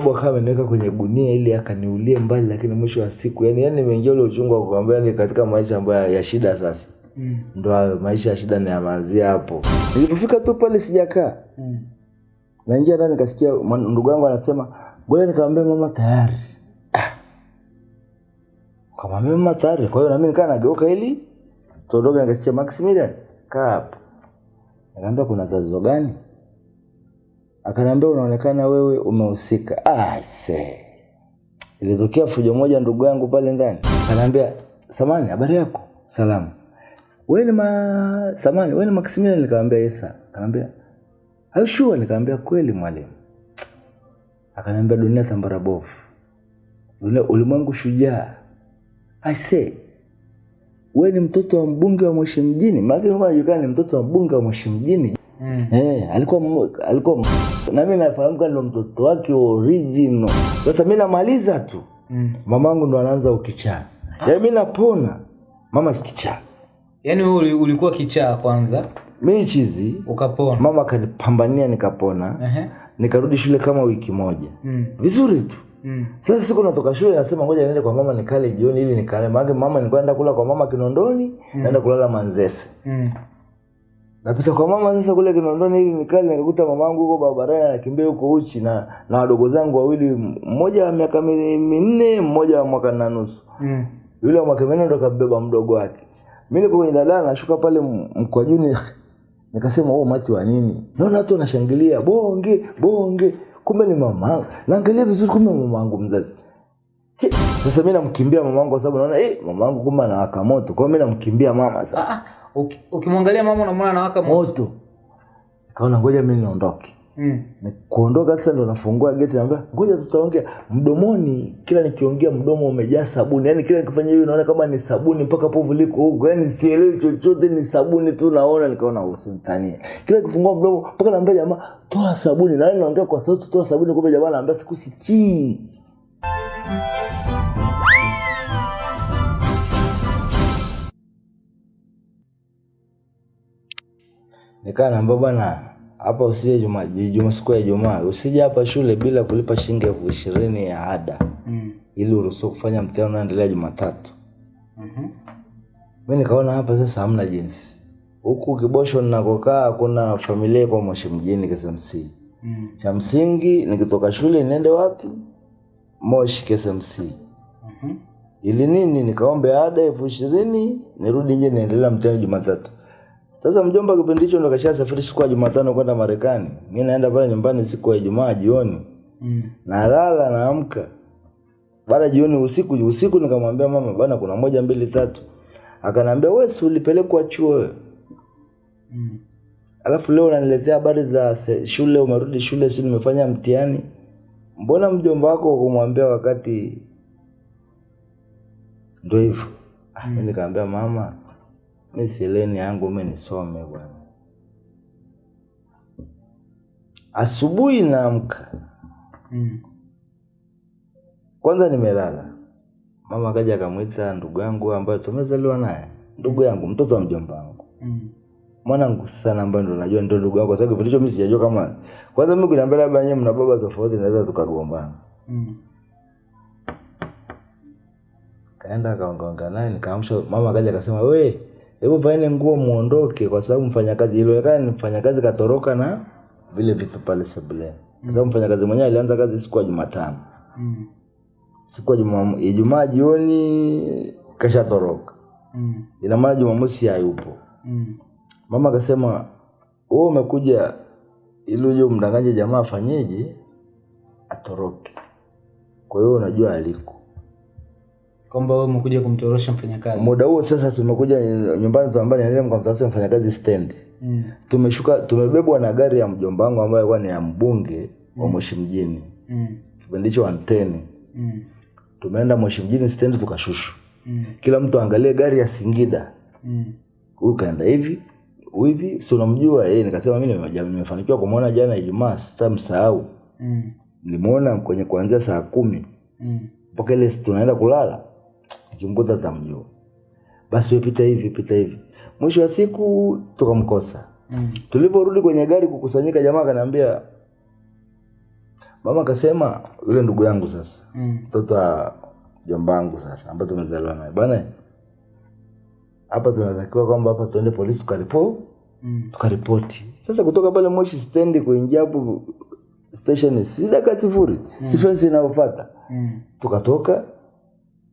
babu akawa ameniweka kwenye gunia ili akaniulie mbali lakini mwisho wa siku yani yani nimeingia ule uchungu wa kukwambia ni katika maisha ambayo ya shida sasa Mm. ndo hayo maisha ya shida niyamanzia hapo nilipofika tu pale sijakaa Mm. naingia ndani nikasikia ndugu yangu anasema ngoja nikamwambia mama tayari Ah. kamwambia mama tayari kwa hiyo nami nikaa nageuka ili tuondoke nikasikia maximilian kaa hapo nikaambia kuna tatizo gani akaniambia unaonekana wewe umehusika. Ah, se ilitokea fujo moja ndugu yangu pale ndani. Akaniambia samani habari yako? Salamu. Wewe ni ma samani wewe ni maximilian? Nikamwambia yesa akaniambia Are you sure? Nikamwambia kweli mwalimu. Akaniambia dunia sambara bovu, dunia ulimwengu shujaa. I say wewe ni mtoto wa mbunge wa Moshi mjini, maana mimi najulikana ni mtoto wa mbunge wa Moshi mjini. Mm. Eh, alikuwa alikuwa na mimi nafahamu kama ndo mtoto wake original. Sasa mimi namaliza tu, Mm. mamangu ndo anaanza ukichaa, yaani mimi napona, mama kichaa, Yaani wewe uli- ulikuwa kichaa kwanza mimi chizi, ukapona. mama kanipambania nikapona, Ehe. nikarudi shule kama wiki moja Mm. vizuri tu. Mm. Sasa siku natoka shule nasema ngoja niende kwa mama nikale jioni ili nikale. Maana mama nilikuwa naenda kula kwa mama Kinondoni, mm. naenda kulala Manzese. Mm. Napita kwa mama sasa kule Kinondoni ili nikali nikakuta mamangu huko barabarani anakimbia huko uchi na na wadogo zangu wawili, mmoja wa miaka mi- minne, mmoja wa mwaka na nusu. Mm. Yule wa mwaka minne ndo kabeba mdogo wake. Mimi niko kwenye daladala nashuka pale mkwajuni nikasema oh mati wa nini? Naona watu wanashangilia bonge bonge, kumbe ni mamangu. Naangalia vizuri kumbe mamangu mzazi. Sasa mimi namkimbia mamangu kwa sababu naona eh mamangu kumbe anawaka moto. Kwa hiyo mimi namkimbia mama sasa. Uki- Ukimwangalia mama unamwona anawaka moto. kaona ngoja mimi niondoke. Mm. Ni kuondoka sasa ndo nafungua geti naambia ngoja tutaongea. Mdomoni kila nikiongea mdomo umejaa sabuni. Yani kila nikifanya hivi naona kama ni sabuni mpaka povu liko huko. Yani sielewi chochote ni sabuni tu naona. Nikaona usimtanie kila nikifungua mdomo mpaka naambia jamaa toa sabuni. Na naongea kwa sauti toa sabuni. Kumbe jamaa anaambia sikusikii nikaa naambia bwana hapa usije juma, juma siku ya Ijumaa usije hapa shule bila kulipa shilingi elfu ishirini ya ada Mm. ili uruhusiwe kufanya mtihani unaendelea Jumatatu. Mhm. Mi nikaona hapa sasa hamna jinsi, huku Kibosho ninakokaa kuna familia ipo Moshi mjini KSMC. Mm. Cha msingi nikitoka shule niende wapi? Moshi KSMC. Mhm. ili nini nikaombe ada elfu ishirini nirudi nje niendelea mtihani Jumatatu. Sasa mjomba kipindi hicho ndo kashasafiri siku ya Jumatano kwenda Marekani. Mimi naenda pale nyumbani siku ya Ijumaa jioni, Mm. nalala naamka baada jioni usiku usiku nikamwambia mama bwana kuna moja mbili tatu akanambia wewe si ulipelekwa chuo wewe Mm. alafu leo unaniletea habari za shule umerudi shule si nimefanya mtihani mbona mjomba wako kumwambia wakati ndio hivyo Mm. ah, nikamwambia mama mi sileni yangu mi nisome bwana. Asubuhi naamka. Mm. kwanza nimelala. Mama akaja akamwita ndugu yangu ambayo tumezaliwa naye. Ndugu yangu mtoto wa mjomba wangu. Mm. mwanangu sana ambaye ndo najua ndo ndugu yangu, kwa sababu kipindi hicho mimi sijajua kama kwanza mimi kuniambia labda nyewe mna baba tofauti naweza tukagombana. Mm. kaenda akaongaonga naye nikaamsha mama akaja akasema we hebu vaeni nguo muondoke kwa sababu mfanyakazi ilionekana ni mfanyakazi katoroka na vile vitu pale sebuleni kwa sababu mfanyakazi mwenyewe alianza kazi siku ya Jumatano Mm. siku ya Juma- Ijumaa jioni kashatoroka Mm. ina maana Jumamosi hayupo Mm. mama akasema wewe umekuja ili uje umdanganye jamaa afanyeje atoroke kwa hiyo unajua aliko kwamba wewe umekuja kumtorosha mfanyakazi muda huo sasa tumekuja nyumbani tunaambia niende mkamtafute mfanyakazi stendi mm. tumeshuka tumebebwa na gari ya mjomba wangu ambayo alikuwa ni ya mbunge wa Moshi mjini Mm. kipindi hicho anteni Mm. tumeenda Moshi mjini stendi tukashushwa Mm. kila mtu angalie gari ya Singida Mm. huyu kaenda hivi hivi si unamjua yeye nikasema mimi nimeja- nimefanikiwa kumwona jana Ijumaa sitamsahau Mm. nilimwona kwenye kuanzia saa kumi Mm. mpaka ile tunaenda kulala nikimkuta mjuu basi wepita hivi pita hivi mwisho wa siku tukamkosa Mm. tulivyorudi kwenye gari kukusanyika jamaa akaniambia mama akasema yule ndugu yangu sasa Mm. mtoto wa jomba yangu sasa ambayo tumezaliwa naye bwana hapa tunatakiwa kwamba hapa tuende polisi tukaripo Mm. tukaripoti sasa kutoka pale moshi stendi kuingia hapo station si daka sifuri mm. sifensi inayofata Mm. tukatoka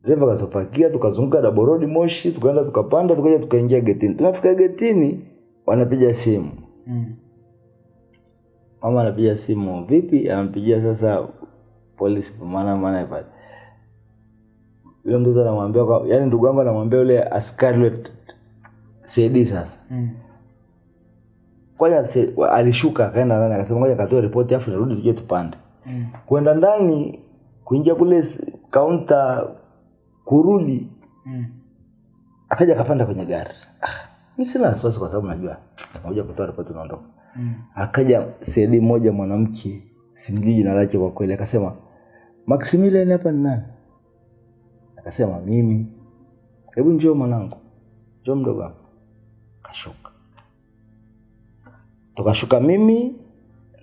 dereva akatupakia tukazunguka daborodi moshi tukaenda tukapanda tukaja tukaingia getini tunafika getini wanapiga simu Mm. mama anapiga simu vipi anampigia sasa polisi maana maana pale yule mtoto anamwambia kwa yani ndugu yangu anamwambia yule askari yule CD sasa Mm. kwanza alishuka akaenda ndani akasema ngoja katoe ripoti afu nirudi tuje tupande Mm. kwenda ndani kuingia kule kaunta kurudi. Mm. akaja akapanda kwenye gari. Ah, mi sina wasiwasi kwa sababu najua nakuja kutoa ripoti unaondoka Mm. akaja sedi moja mwanamke simjui jina lake kwa kweli akasema maximilian hapa ni nani? Akasema mimi. Hebu njoo mwanangu. Njoo mdogo wangu. Kashuka. Tukashuka mimi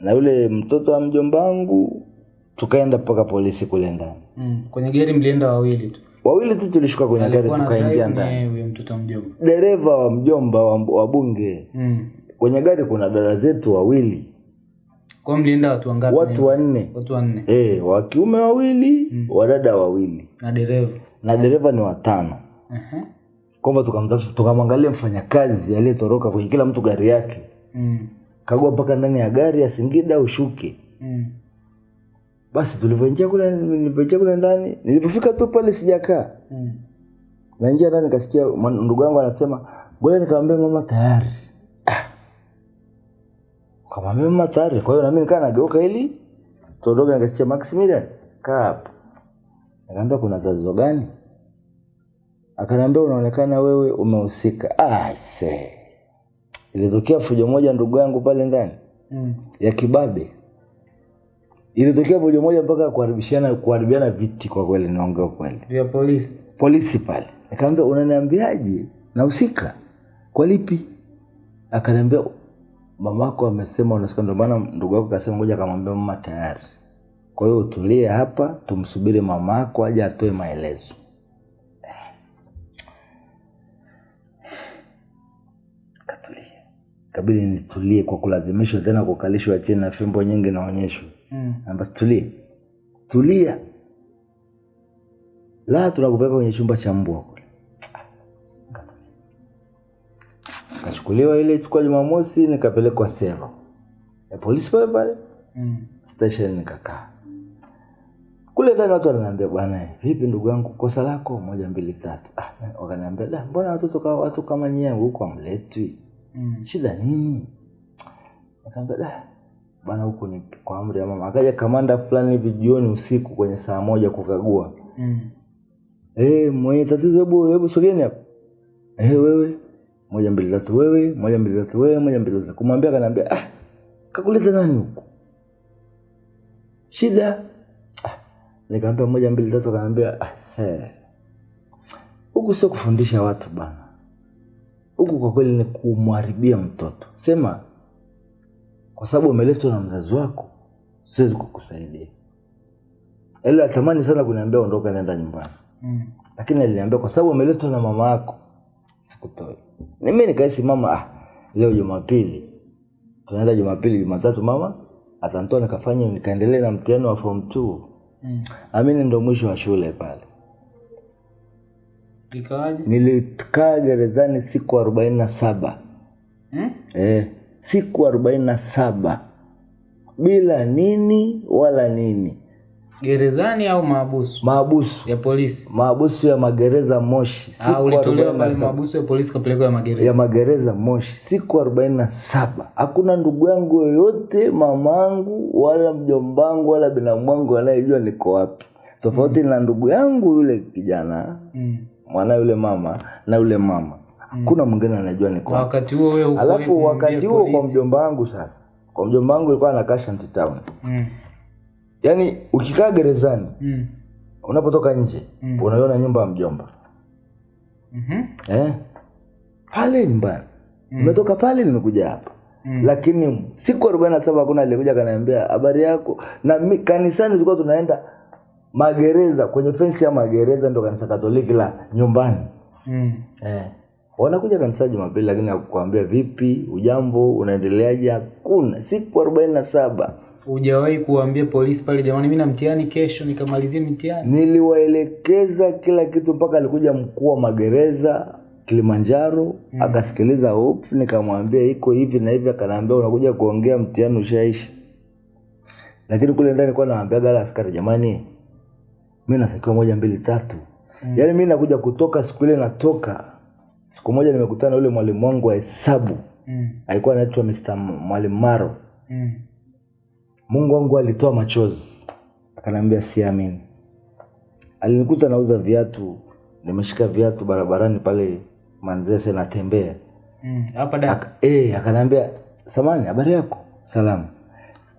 na yule mtoto wa mjomba wangu tukaenda mpaka polisi kule ndani. Mm. kwenye gari mlienda wawili tu wawili tu tulishuka kwenye gari tukaingia ndani. dereva wa mjomba wa, bunge. Mm. kwenye gari kuna dada zetu wawili. Kwa mlienda watu wangapi? Watu wanne. Watu wanne. E, wa kiume wawili mm. wadada wawili. Na dereva. Na dereva ni watano Aha. kwamba tukamtafuta tukamwangalia mfanyakazi aliyetoroka kwenye kila mtu gari yake. Mm. kagua mpaka ndani ya gari asingida singida ushuke. Mm. Basi tulivyoingia kule nilivyoingia kule ndani nilipofika tu pale sijakaa. Mm. naingia ndani nikasikia ndugu yangu anasema ngoja nikamwambia mama tayari. Ah. kamwambia mama tayari kwa hiyo nami nikaa nageuka ili tuondoke nikasikia maximilian kaa hapo. Nikaambia kuna tatizo gani? Akaniambia unaonekana wewe umehusika. Ah, se ilitokea fujo moja ndugu yangu pale ndani mm. ya kibabe ilitokea vojo moja mpaka kuharibishana kuharibiana viti kwa kweli naongea kweli vya polisi. Polisi pale. Nikamwambia unaniambiaje? Nahusika. Kwa lipi? Akaniambia mamako amesema unasikia ndio maana ndugu yako kasema moja akamwambia mama tayari. Kwa hiyo utulie hapa tumsubiri mamako aje atoe maelezo. Katulia kabidi nitulie kwa kulazimishwa tena kukalishwa chini na fimbo nyingi naonyeshwa mm. Tulia, tulia, la tunakupeleka kwenye chumba cha mbwa kule. Kachukuliwa ile siku ya Jumamosi, nikapelekwa sero ya polisi pale pale Mm. station, nikakaa kule ndani. Watu wananiambia bwana, vipi ndugu yangu, kosa lako moja mbili tatu. Ah, wakaniambia da, mbona watoto kama watu kama nyie huko amletwi, Mm. shida nini? nikaambia da, bwana, huku ni kwa amri ya mama. Akaja kamanda fulani hivi jioni usiku kwenye saa moja kukagua. Mm. Eh, mwenye tatizo, hebu hebu sogeni hapa. Eh, wewe moja mbili tatu, wewe moja mbili tatu, wewe moja mbili tatu. Kumwambia kanaambia ah, kakuleta nani huku? Shida? Ah, nikaambia moja mbili tatu, kanaambia ah, sasa. huku sio kufundisha watu bana, huku kwa kweli ni kumharibia mtoto. Sema kwa sababu umeletwa na mzazi wako, siwezi kukusaidia. Ila atamani sana kuniambia ondoka, nenda nyumbani Mm. lakini aliniambia kwa sababu umeletwa na mama yako sikutoi. nimi nikahisi mama, ah, leo Jumapili tunaenda Jumapili, Jumatatu mama atantoa nikafanya nikaendelee na mtihani wa form t Mm. Amini ndo mwisho wa shule pale. Nilikaa gerezani siku arobaini na saba mm? eh, siku arobaini na saba bila nini wala nini, gerezani au maabusu maabusu ya polisi. Maabusu ya magereza Moshi, Ah, siku ulitolewa 47. pale maabusu ya polisi kapelekwa ya magereza? Ya magereza Moshi. Siku arobaini na saba. Hakuna ndugu yangu yoyote, mamangu wala mjombangu wala binamu wangu anayejua niko wapi, tofauti mm. na ndugu yangu yule kijana mm. mwana yule mama na yule mama, hakuna mwingine anajua niko kwa wakati huo wewe Alafu wakati huo kwa mjomba wangu sasa, kwa mjomba wangu ilikuwa anakaa Shanty Town, mm. yaani ukikaa gerezani mm. unapotoka nje Mm. unaiona nyumba ya mjomba mhm. eh? pale nyumbani nimetoka pale nimekuja hapa mm. lakini siku arobaini na saba hakuna alikuja akaniambia habari yako na mi, kanisani tulikuwa tunaenda magereza kwenye fensi ya magereza ndo kanisa katoliki la nyumbani Mm. eh. Wanakuja kanisa jumapili lakini akukwambia vipi ujambo unaendeleaje hakuna siku arobaini na saba Hujawahi kuambia polisi pale, jamani, mimi na mtihani kesho, nikamalizie mtihani? niliwaelekeza kila kitu mpaka alikuja mkuu wa magereza kilimanjaro mm. akasikiliza hofu, nikamwambia iko hivi na hivi akanambia unakuja kuongea mtihani ushaisha lakini kule ndani kwa naambia gala askari jamani mi natakiwa moja mbili tatu mm. yaani mi nakuja kutoka siku ile natoka siku moja nimekutana na yule mwalimu wangu wa hesabu. Mm. alikuwa anaitwa Mr. mwalimu maro. Mm. mungu wangu alitoa machozi. Akanaambia siamini. Alinikuta nauza viatu. Nimeshika viatu barabarani pale manzese natembea Mm. Hapa da. Aka, eh, akaniambia samani habari yako? Salamu.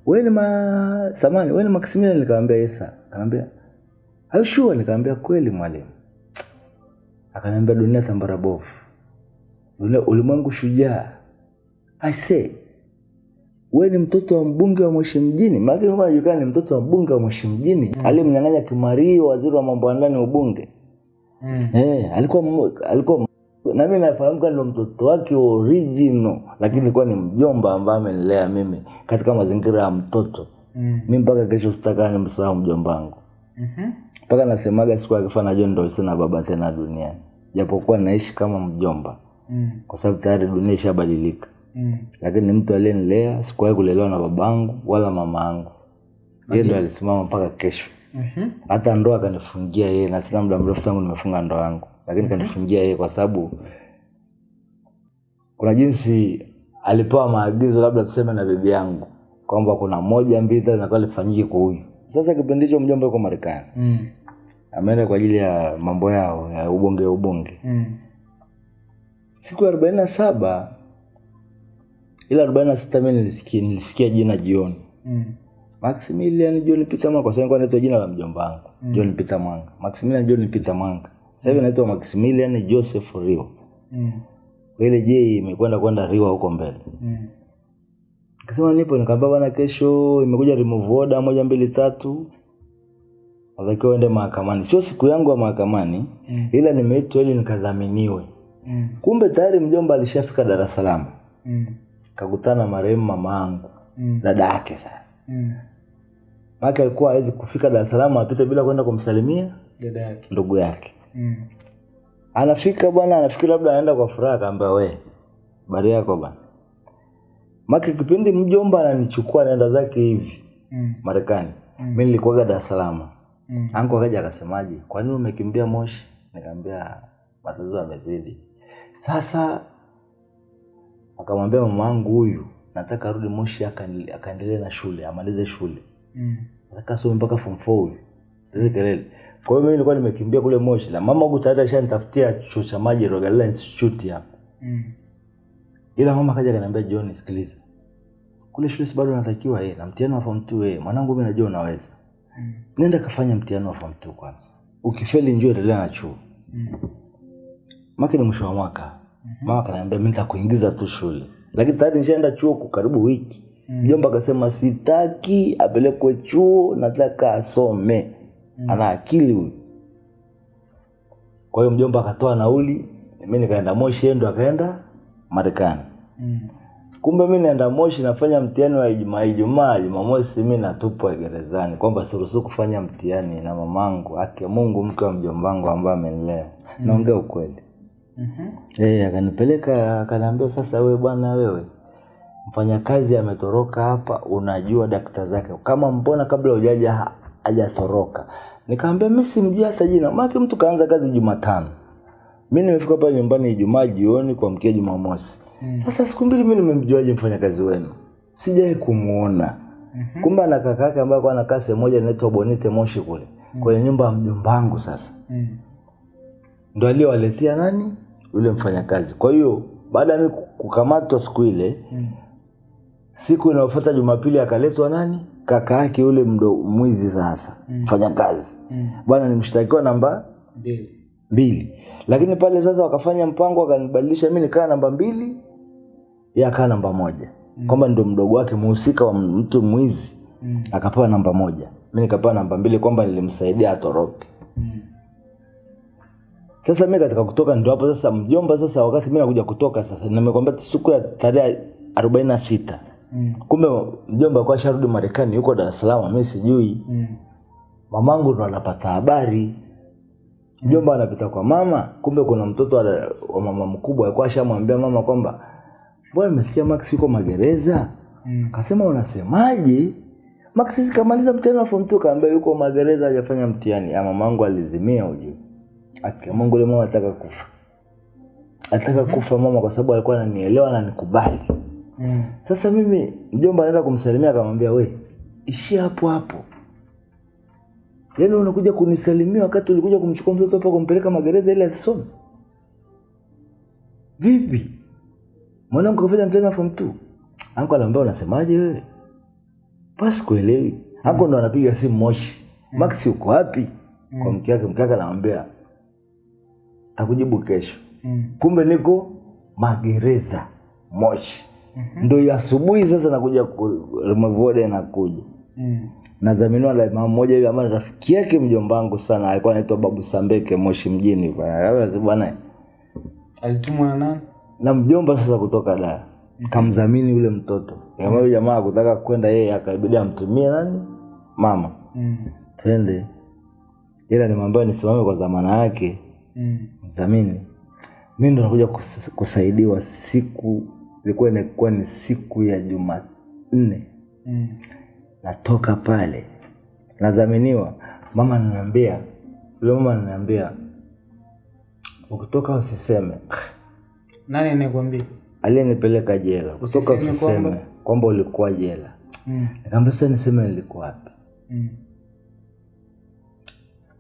We ni ma samani we ni maximilian? Nikamwambia yesa akaniambia "Are nikamwambia kweli mwalimu akaniambia dunia sambara bovu dunia ulimwengu shujaa aise wewe we ni mtoto wa mbunge wa Moshi mjini maana najulikana ni mtoto wa mbunge wa Moshi mjini mm. aliyemnyang'anya Kimario waziri wa mambo ya ndani wa ubunge Mm. Eh, alikuwa alikuwa na mimi nafahamu kwamba ndo mtoto wake original, lakini ilikuwa ni mjomba ambaye amenilea mimi katika mazingira ya mtoto. Mm. Mimi mpaka kesho sitakaa nimsahau mjomba wangu. Mhm. Mpaka nasemaga siku akifa najua ndo sina baba tena duniani. Japokuwa naishi kama mjomba Mm. kwa sababu tayari dunia ishabadilika. Mm. Lakini mtu aliyenilea sikuwahi kulelewa na babangu wala mama yangu. Yeye ndo alisimama mpaka kesho. mm-hmm. hata ndoa akanifungia yeye na sina muda mrefu tangu nimefunga ndoa yangu lakini kanifungia yeye kwa sababu kuna jinsi alipewa maagizo labda tuseme na bibi yangu kwamba kuna moja mbili tatu nakuwa lifanyike kwa huyu sasa kipindi hicho mjomba yuko marekani Mm. Ameenda kwa ajili ya mambo yao ya ubonge ubonge Mm. siku ya arobaini na saba ila arobaini na sita mi nilisikia, nilisikia jina jioni Mm. Maximilian John Peter Mwanga kwa sababu nilikuwa naitwa jina la mjomba wangu mm. John Peter Mwanga Maximilian John Peter Mwanga sasa hivi naitwa Maximilian Joseph Rio Mm. ile je imekwenda kwenda Rio huko mbele Mm. kasema nipo, nikaambia bana, kesho imekuja remove order moja mbili tatu, natakiwa uende mahakamani. Sio siku yangu ya mahakamani Mm. ila nimeitwa ili nikadhaminiwe. Mm. Kumbe tayari mjomba alishafika Dar es Salaam, Mm. kakutana na marehemu mama yangu Mm. dada yake. Sasa Mm. maana alikuwa hawezi kufika Dar es Salaam apite bila kwenda kumsalimia Dada yake. ndugu yake. Mm. Anafika bwana, anafikiri labda anaenda kwa furaha, akaambia we, habari yako bwana. Maki kipindi mjomba ananichukua naenda zake hivi Mm. Marekani, mi nilikuwaga Dar es Salaam. Mm. Anko akaja akasemaje, kwa nini umekimbia Moshi? Nikamwambia matatizo yamezidi. Sasa akamwambia mamaangu huyu, nataka arudi Moshi akaendelee na shule, amalize shule, Mm. nataka asome mpaka form 4 huyu. Sasa kelele. Kwa hiyo mimi nilikuwa nimekimbia kule Moshi na mama huku tayari ashanitafutia chuo cha maji Rogalila Institute hapa. Mm. Ila mama kaja akaniambia John, sikiliza. Kule shule si bado natakiwa yeye na mtihani wa form 2 yeye. Mwanangu mimi najua unaweza. Mm. Nenda kafanya mtihani wa form 2 kwanza. Ukifeli njoo endelea na chuo. Mm. Maki ni mwisho wa mwaka. mm -hmm. Mama kaniambia mimi nitakuingiza tu shule. Lakini tayari nishaenda chuo kwa karibu wiki. Mjomba akasema sitaki apelekwe chuo, nataka asome. mm. Ana akili huyu. Kwa hiyo mjomba akatoa nauli, mimi nikaenda Moshi, ndo akaenda Marekani. Mm. Kumbe mi naenda Moshi nafanya mtihani wa Ijumaa, Ijumaa, Jumamosi mi natupwa gerezani kwamba siruhusu kufanya mtihani na mamangu, ake Mungu, mke wa mjomba wangu ambaye amenilea. Naongea ukweli. Mhm. Eh, akanipeleka akaniambia, sasa wewe bwana, wewe mfanyakazi ametoroka hapa, unajua dakta zake, kama mbona kabla hujaja ha- hajatoroka? Nikamwambia mimi simjui hasa jina, maake mtu kaanza kazi Jumatano, mi nimefika pale nyumbani Ijumaa jioni kuamkia Jumamosi. Sasa siku mbili mimi nimemjuaje mfanyakazi wenu? Sijawahi kumuona. Kumbe ana kaka yake ambaye anakaa sehemu moja inaitwa Bonite Moshi kule mm. kwenye nyumba ya mjomba wangu sasa Mm. ndo aliyowaletea nani yule mfanyakazi. Kwa hiyo baada ya mimi kukamatwa siku ile, Mm. siku inayofuata Jumapili akaletwa nani, kaka yake yule mdo mwizi sasa mm. mfanyakazi Mm. bwana, ni mshtakiwa namba Mbili. mbili, lakini pale sasa wakafanya mpango, wakanibadilisha mimi nikaa namba mbili, yeye akaa namba moja. mm. kwamba ndo mdogo wake mhusika wa mtu mwizi Mm. akapewa namba moja mi nikapewa namba mbili kwamba nilimsaidia atoroke Mm. sasa mi katika kutoka ndo hapo sasa mjomba sasa wakati mi nakuja kutoka sasa nimekwambia siku ya tarehe arobaini na sita Mm. kumbe mjomba kwa sharudi marekani yuko dar es salaam mi sijui Mm. mamangu ndo anapata habari mjomba anapita kwa mama kumbe kuna mtoto wa wa mama mkubwa alikuwa ashamwambia mama kwamba bwana nimesikia max yuko magereza? Mm. akasema unasemaje? Max sisi kamaliza mtihani wa form 2 kaambia yuko magereza hajafanya mtihani. Ya mamangu alizimia ujue Aki, mungu ule mama ataka kufa. Ataka kufa mama kwa sababu alikuwa ananielewa na nikubali Mm. sasa mimi mjomba anaenda kumsalimia akamwambia we ishia hapo hapo. Yaani unakuja kunisalimia wakati ulikuja kumchukua mtoto hapa kumpeleka magereza ili asisome vipi mwanangu kafanya mtihani wa form 2 anko anaambia unasemaje wewe? Basi kuelewi anko ndo anapiga simu moshi. Max uko wapi? Kwa mke wake mke wake anamwambia takujibu kesho. Kumbe niko magereza moshi. Ndo ya asubuhi sasa nakuja ku- remove nakuja. Mm. nadhaminiwa na mama mmoja hivi ambaye rafiki yake mjombangu sana. Alikuwa anaitwa babu sambeke moshi mjini. Bwana alitumwa na nani na mjomba sasa kutoka da kamdhamini yule mtoto. Kama yule jamaa kutaka kwenda yeye akaibidi amtumie nani? Mama. Mm. twende. Ila nimwambia nisimame kwa zamana yake. Mm. mdhamini mi ndo nakuja kus- kusaidiwa siku ilikuwa inakuwa ni siku ya jumanne. Mm. natoka pale. Nadhaminiwa mama ananiambia yule mama ananiambia ukitoka usiseme nani anayekwambia aliyenipeleka jela kutoka Usiseme kwamba? ulikuwa jela Mm. nikamwambia sasa niseme nilikuwa wapi Mm.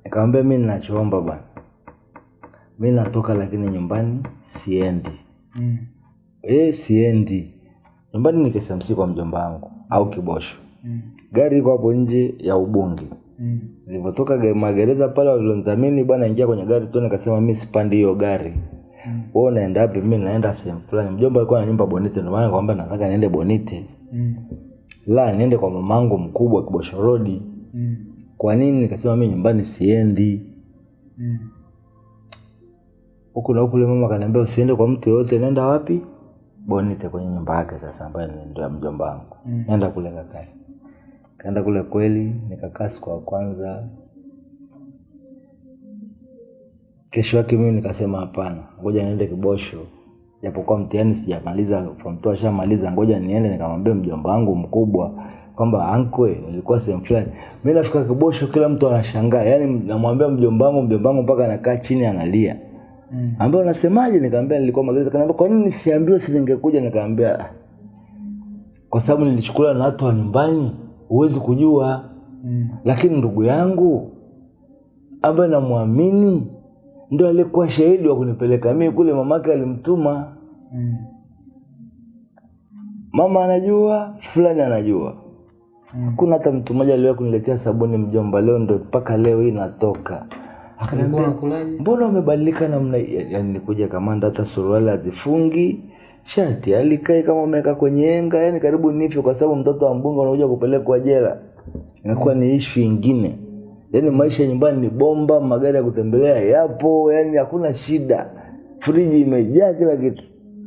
nikamwambia mi ninachoomba bwana mi natoka lakini nyumbani siendi Mm. e, siendi nyumbani ni KSMC kwa mjomba wangu au kibosho Mm. gari iko hapo nje ya ubungi Mm. nilivyotoka ge- magereza pale walilonzamini bwana ingia kwenye gari tu nikasema mi sipandi hiyo gari Mm. Wewe unaenda wapi mimi naenda sehemu fulani. Mjomba alikuwa na nyumba bonite ndio maana kwamba nataka niende bonite. Mm. la niende kwa mamangu mkubwa kibosho rodi Mm. kwa nini? Nikasema mimi nyumbani siendi. Mm. huku na huku mama kaniambia usiende kwa mtu yoyote. Nenda wapi? Bonite kwenye nyumba yake sasa ambayo ni- ndio ya mjomba wangu. Mm. nenda kule kakae kaenda kule kweli nikakaa siku ya kwanza kesho yake mimi nikasema hapana ngoja niende kibosho. Japokuwa mtihani sijamaliza form two ashamaliza ngoja niende nikamwambia mjomba wangu mkubwa kwamba ankwe nilikuwa sehemu fulani. Mi nafika kibosho kila mtu anashangaa. Yani namwambia mjomba wangu mjomba wangu mpaka anakaa chini analia. Mm. Ambaye unasemaje? Nikaambia nilikuwa magereza. Kanaambia kwa nini nisiambiwe si ningekuja? Nikaambia "Ah, kwa sababu nilichukuliwa na watu wa nyumbani huwezi kujua. Mm. lakini ndugu yangu ambaye namwamini ndo alikuwa shahidi wa kunipeleka. Mimi kule mamake alimtuma. Mm. mama anajua fulani anajua. Hakuna hata mtu mmoja aliwahi kuniletea sabuni mjomba. Leo ndo mpaka leo hii natoka. Akaniambia mbona umebadilika namna yani nikuja kamanda hata suruali hazifungi. Shati alikae kama umeweka kwenye enga yani karibu nife kwa sababu mtoto wa mbunge unakuja kupelekwa jela. Inakuwa ni ishu ingine yani maisha ya nyumbani ni bomba magari ya kutembelea yapo yani hakuna shida. Friji imejaa kila kitu.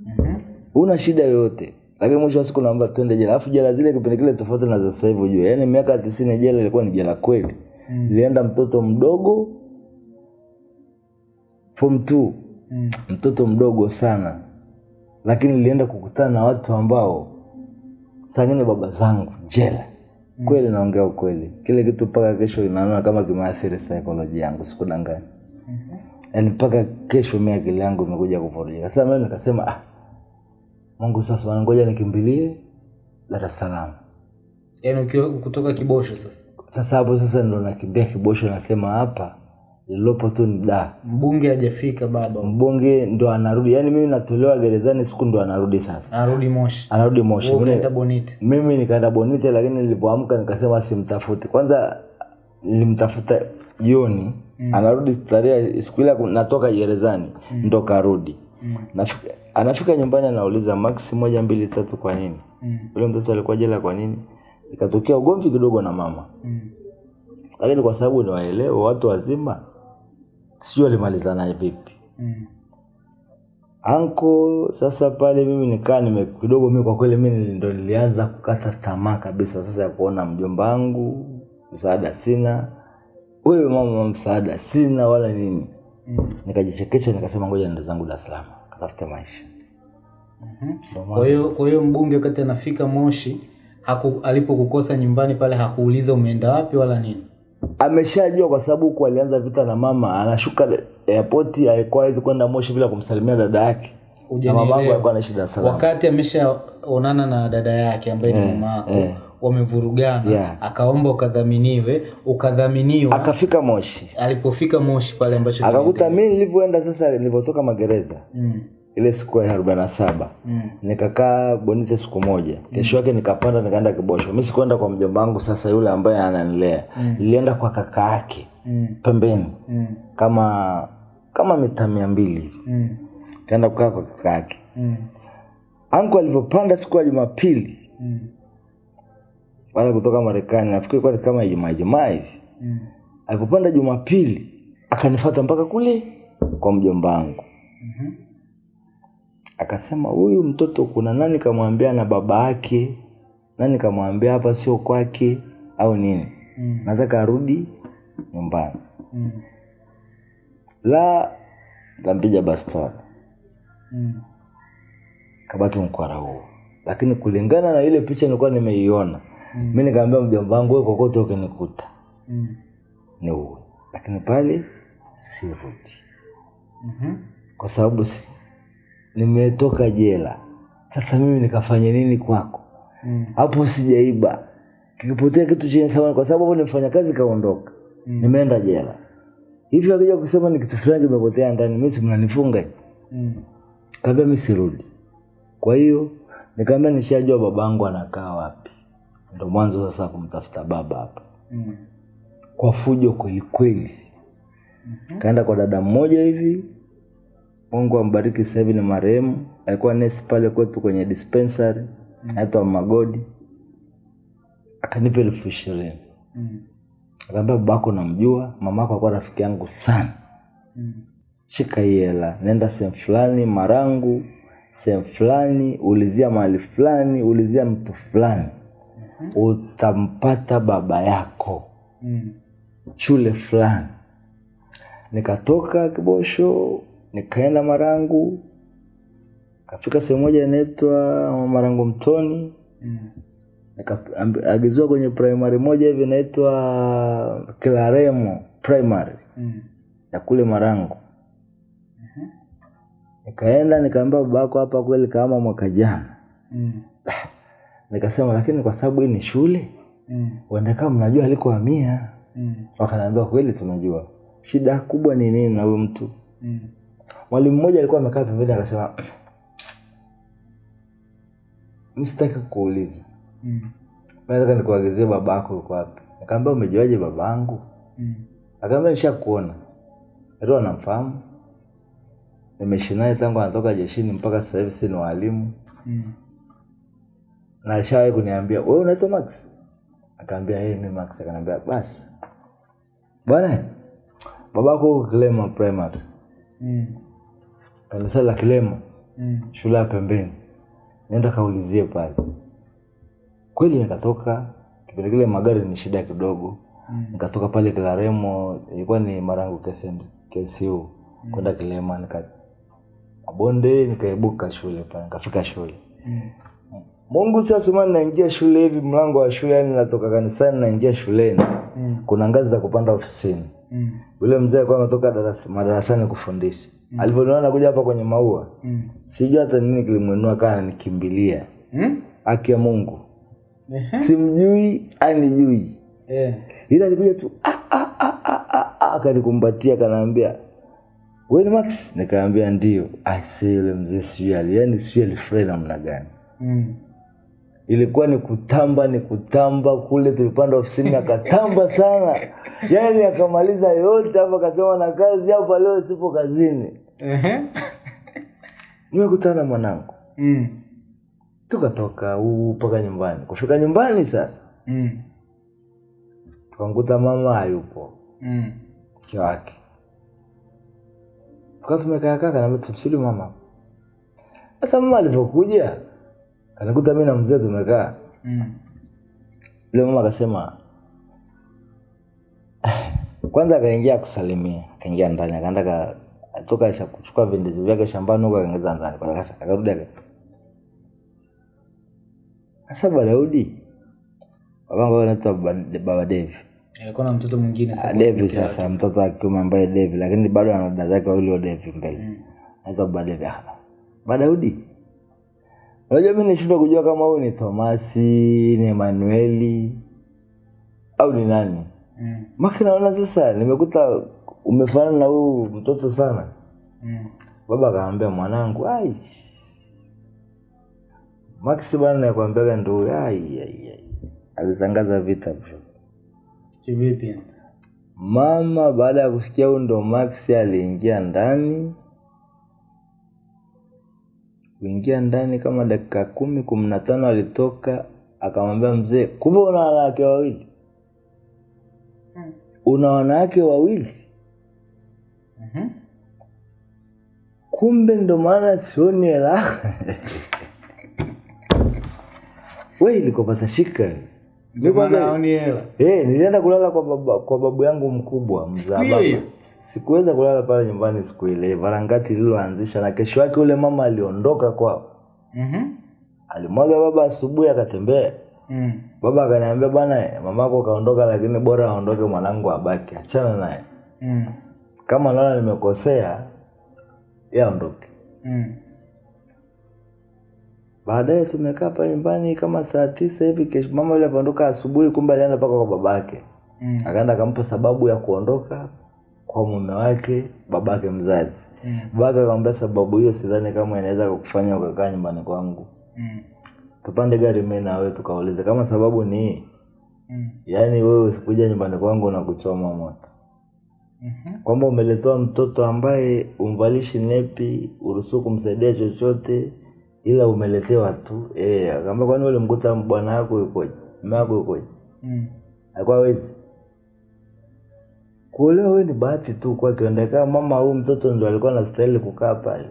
Mhm. una shida yoyote. Lakini mwisho wa siku naomba twende jela. Alafu jela zile kipindi kile tofauti na za sasa hivi ujue. Yaani miaka tisini jela ilikuwa ni jela kweli. Mm. ilienda mtoto mdogo form two. Mm. mtoto mdogo sana. Lakini nilienda kukutana na watu ambao sangine baba zangu jela kweli naongea ukweli. Kile kitu mpaka kesho inaona kama kimeathiri saikolojia yangu sikudanganya yaani mpaka kesho mi akili yangu imekuja kuvurujika sasa mimi nikasema ah, mungu sasa ngoja nikimbilie dar es salaam. Yaani kutoka kibosho sasa. sasa hapo sasa ndo nakimbia kibosho nasema hapa lililopo tu ni da Mbunge hajafika baba. mbunge ndo anarudi yani mimi natolewa gerezani siku ndo anarudi sasa anarudi Moshi. anarudi moshi Mimi- mimi nikaenda bonite lakini nilipoamka nikasema simtafuti kwanza nilimtafuta jioni mm. anarudi tarehe siku ile natoka gerezani mm. ndo karudi Mm. Nafika, anafika nyumbani anauliza Max moja mbili tatu kwa nini? Mm. ule mtoto alikuwa jela kwa nini? Ikatokea ugomvi kidogo na mama. Mm. Lakini kwa sababu ni waelewa watu wazima sio naye vipi. Mm. Anko sasa pale mimi nikaa nime kidogo mimi kwa kweli mimi ndo nilianza kukata tamaa kabisa sasa ya kuona mjomba wangu msaada sina. Wewe mama msaada sina wala nini. Mm. Nikajichekesha nikasema ngoja nenda zangu Dar es Salaam katafute maisha. Ndo Kwa hiyo kwa hiyo mbunge wakati anafika Moshi alipokukosa nyumbani pale hakuuliza umeenda wapi wala nini. Ameshajua kwa sababu huku alianza vita na mama, anashuka airport, haikuwa hawezi kwenda Moshi bila kumsalimia dada yake, na mamangu alikuwa anaishi Dar Salaam. Wakati ameshaonana na dada yake ambaye ni mama yako yeah wamevurugana, Yeah. akaomba ukadhaminiwe, ukadhaminiwa. Akafika Moshi Alipofika Moshi pale ambacho akakuta mimi nilivyoenda sasa, nilivyotoka magereza mm. Ile siku ya arobaini na saba Mm. nikakaa Bonite siku moja, kesho yake nikapanda nikaenda Kibosho. Mimi sikuenda kwa mjomba wangu sasa yule ambaye ananilea, nilienda kwa kaka yake Mm. pembeni Mm. kama kama mita mia mbili hivi, Mm. kaenda kukaa kwa kaka yake. Mm. anku alivyopanda siku ya Jumapili Mm. baada kutoka Marekani, nafikiri kwa kama Ijumaa Ijumaa hivi. Mm. Alipopanda Jumapili akanifuata mpaka kule kwa mjomba wangu, Mhm. Akasema huyu mtoto kuna nani kamwambia na baba yake, nani kamwambia hapa sio kwake au nini, Mm. nataka arudi nyumbani. Mm. La, ntampiga bastola, Mm. kabaki mkwara huo. Lakini kulingana na ile picha nilikuwa nimeiona Mm. mi nikaambia mjomba wangu, wewe kokote ukinikuta Mm. ni uwe, lakini pale sirudi -hmm. kwa sababu nimetoka jela. Sasa mimi nikafanya nini kwako? hapo Mm. Sijaiba, kikipotea kitu chenye thamani, kwa sababu ni mfanyakazi kaondoka, nimeenda jela. Hivyo akija kusema ni kitu fulani kimepotea ndani, mimi si mnanifunga? Mm. Kaambia mimi sirudi. Kwa hiyo nikaambia nishajua babangu anakaa wapi, ndo mwanzo sasa kumtafuta baba hapa Mm. kwa fujo kwelikweli mm -hmm. Kaenda kwa dada mmoja hivi, Mungu ambariki, sasa hivi ni marehemu, alikuwa nesi pale kwetu kwenye dispensary anaitwa Magodi, akanipa elfu ishirini Mm. akaambia babako namjua, mamako alikuwa rafiki yangu sana, Mm. shika hii hela, nenda sehemu fulani Marangu, sehemu fulani, ulizia mahali fulani, ulizia mtu fulani, mm -hmm. utampata baba yako Mm. shule fulani. Nikatoka Kibosho nikaenda Marangu, kafika sehemu moja inaitwa Marangu Mtoni, Mm. nikaagiziwa kwenye primary moja hivi inaitwa Kilaremo primary Mm. ya kule Marangu. Nikaenda nikaambia babako hapa kweli kama mwaka jana. Mm. Nikasema lakini kwa sababu hii ni shule, Mm. uende kama mnajua alikohamia. Mm. Wakaniambia kweli tunajua. Shida kubwa ni nini na huyu mtu? Mm. Mwalimu mmoja alikuwa amekaa pembeni akasema, mi sitaki kuuliza, Mm. nataka nikuagizie babako yuko wapi. Nikamwambia umejuaje babangu? Mm. Akaambia nishakuona, ndio anamfahamu, nimeishi naye tangu anatoka jeshini mpaka sasa hivi, si ni walimu Mm. na alishawahi kuniambia wewe unaitwa Max? Akaambia yeye mi Max. Akaniambia basi bwana, babako Kilema primary, Mm. Kanisa la Kilema Mm. shule ya pembeni, nenda kaulizie pale. Kweli nikatoka, kipindi kile magari ni shida kidogo, mm. nikatoka pale Kilaremo, ilikuwa ni Marangu KCU mm. kwenda Kilema, nika mabonde, nikaibuka shule pale, nikafika shule. Mm. Mungu sasa, mimi naingia shule hivi, mlango wa shule, yani natoka kanisani naingia shuleni, Mm. kuna ngazi za kupanda ofisini. Mm. Yule mzee alikuwa ametoka darasa madarasani kufundisha. Alivyoniona anakuja hapa kwenye maua, Mm. sijui hata nini kilimwinua kana anikimbilia. Mm. aki ya Mungu, simjui anijui, Eh. ila alikuja tu ah, ah, ah, akanikumbatia akanaambia wewe ni Max? Nikaambia ndio. Aisee, yule mzee sijui ali yani sijui alifurahi namna gani. Mm. ilikuwa ni kutamba ni kutamba kule tulipanda ofisini akatamba sana yani akamaliza yote hapo akasema na kazi hapa leo sipo kazini. nimekutana na mwanangu. Mm. tukatoka huu mpaka nyumbani. Kufika nyumbani sasa. Mm. tukanguta mama hayupo. Mm. mke wake. Tukawa tumekaa kaa kanaambia mama. Sasa mama alivyokuja kanikuta mi na mzee tumekaa. Mm. yule mama akasema kwanza akaingia kusalimia. Akaingia ndani akaenda ka toka kuchukua vindizi vyake shambani huko akaingiza ndani Kwanza sasa akarudi aka sasa Daudi babangu anaitwa baba Devi alikuwa na mtoto mwingine Ah, sasa. Devi sasa mtoto wa kiume ambaye Devi lakini bado ana dada zake wawili wa Devi mbele Mm. anaitwa baba Devi Ah, baba Daudi unajua mimi nishindwa kujua kama huyu ni Thomasi ni Emanueli au ni nani Mm. Maki naona sasa nimekuta umefanana na huyu mtoto sana. Mm. Baba akaambia mwanangu, ai. Max bwana nakwambiaga ndo. Alitangaza vita bro. Kivipi? Mama baada ya kusikia huyu ndo maxi aliingia ndani. Kuingia ndani kama dakika kumi kumi na tano alitoka akamwambia mzee, kumbe una wanawake wawili, hmm. una wanawake wawili. Mhm. kumbe ndo maana sioni hela we ilikopata shika Hey, kwanza haoni hela. eh, nilienda kulala kwa, baba, kwa babu yangu mkubwa mzaa baba sikuweza kulala pale nyumbani siku ile varangati lililoanzisha na kesho yake yule mama aliondoka kwao Mhm. alimwaga baba asubuhi akatembea Mm. baba akaniambia bwana mamako kaondoka lakini bora aondoke mwanangu abaki achana naye Mm. Kama naona nimekosea yaondoke aondoke Mm. baadaye tumekaa pale nyumbani kama saa tisa hivi kesho mama yule apondoka asubuhi kumbe alienda mpaka kwa babake Mm. akaenda akampa sababu ya kuondoka kwa mume wake babake mzazi Mm. babake akamwambia sababu hiyo sidhani kama inaweza kukufanya ukakaa nyumbani kwangu Mm. tupande gari mi na wewe tukaulize kama sababu ni Mm. yaani wewe usikuja nyumbani kwangu na kuchoma moto. Kwamba umeletewa mtoto ambaye umvalishi nepi uruhusu kumsaidia chochote ila umeletewa tu. Eh akaambia kwani ule mkuta bwana yako yukoje mama yako yukoje Mm. alikuwa hawezi. Kuolewa wewe ni bahati tu kwake endekaa mama huyu mtoto ndio alikuwa anastahili kukaa pale.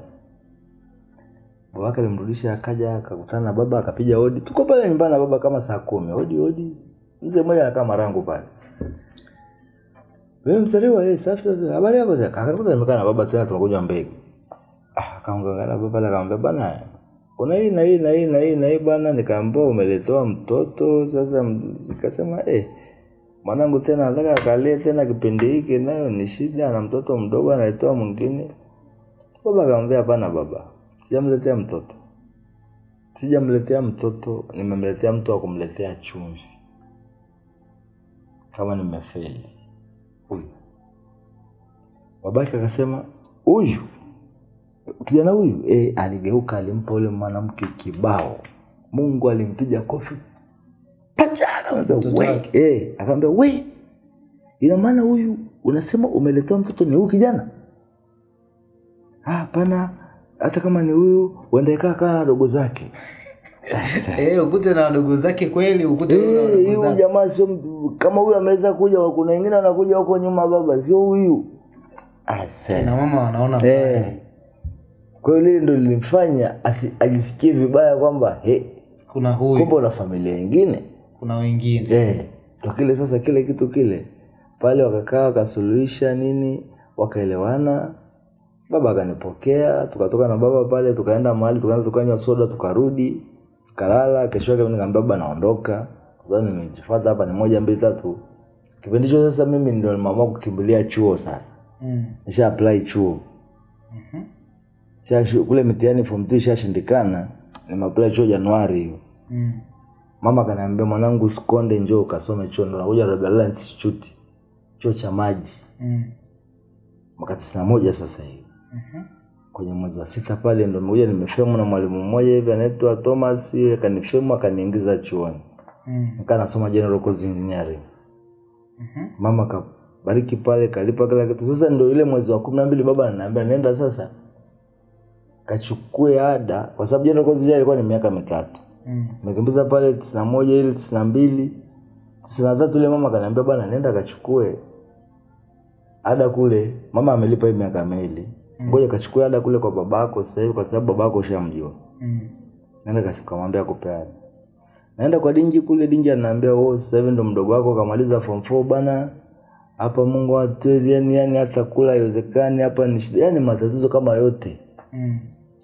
Babake alimrudisha akaja akakutana na baba akapiga hodi. Tuko pale nyumbani na baba kama saa kumi. Hodi hodi. Mzee mmoja anakaa marangu pale wewe mzaliwa eh safi safi. Habari yako zaka akakuta nimekaa na baba tena tunakunywa mbegu. Ah akaongea baba na akamwambia bana kuna hii na hii na hii na hii na hii bwana nikaambia umeletewa mtoto. Sasa nikasema eh mwanangu tena nataka akalie tena kipindi hiki nayo ni shida na mtoto mdogo analetewa mwingine. Baba akamwambia hapana baba sijamletea mtoto. Sijamletea mtoto nimemletea mtu wa kumletea chumvi. Kama nimefeli huyu. Babake akasema huyu. Kijana huyu e, aligeuka alimpa ule mwanamke kibao. Mungu alimpiga kofi. Pacha akamwambia we wake. eh, akamwambia we ina maana huyu unasema umeletewa mtoto ni huyu kijana? "Ah, hapana. Hata kama ni huyu uendekaa kaa na dogo zake Eh, ukute na wadogo zake kweli, ukute na ndugu zake. huyu jamaa sio mtu kama huyu ameweza kuja kuna wengine wanakuja huko nyuma baba sio huyu Ase. Na mama wanaona Eh. Kwa hiyo lile ndo lilimfanya ajisikie vibaya kwamba he, kuna huyu, kumbe una familia nyingine kuna wengine. eh. Ndo kile sasa, kile kitu kile pale, wakakaa wakasuluhisha nini, wakaelewana. Baba akanipokea, tukatoka na baba pale, tukaenda mahali, tukaanza tukanywa soda, tukarudi, tukalala. Kesho yake mimi nikamwambia baba, naondoka kwa sababu nimejifuata hapa, ni moja mbili tatu. Kipindi hicho sasa mimi ndio nimeamua kukimbilia chuo sasa, Mm. nisha apply chuo Mhm. Sha- kule mitihani form 2 ishashindikana, nimeapply chuo Januari hiyo. Mm. Mama kaniambia mwanangu, usikonde, njoo ukasome chuo, ndo nakuja Rogalala Institute, chuo cha maji, Mm. mwaka tisini na moja sasa hivi Mhm. Kwenye mwezi wa sita pale ndo nimekuja nimefemu na mwalimu mmoja hivi anaitwa Thomas, akanifemu akaniingiza chuoni, Mm. nikaa nasoma general course engineering. mm-hmm. Mama kabariki pale, kalipa kila kitu. Sasa ndo ile mwezi wa kumi na mbili baba ananiambia nenda sasa kachukue ada kwa sababu general course ile ilikuwa ni miaka mitatu Mm. nimekimbiza pale tisini na moja ili tisini na mbili tisini na tatu ile mama kaniambia bwana nenda kachukue ada kule mama amelipa hii miaka miwili ngoja kachukua ada kule kwa babako sasa hivi kwa sababu babako ushamjua. Mm. naenda kamwambia kupe ada. Naenda kwa dingi kule dingi anaambia oh sasa hivi ndo mdogo wako kamaliza form 4 bana. Hapa Mungu atueli yani yani hata kula haiwezekani hapa ni shida yani matatizo kama yote. Mm.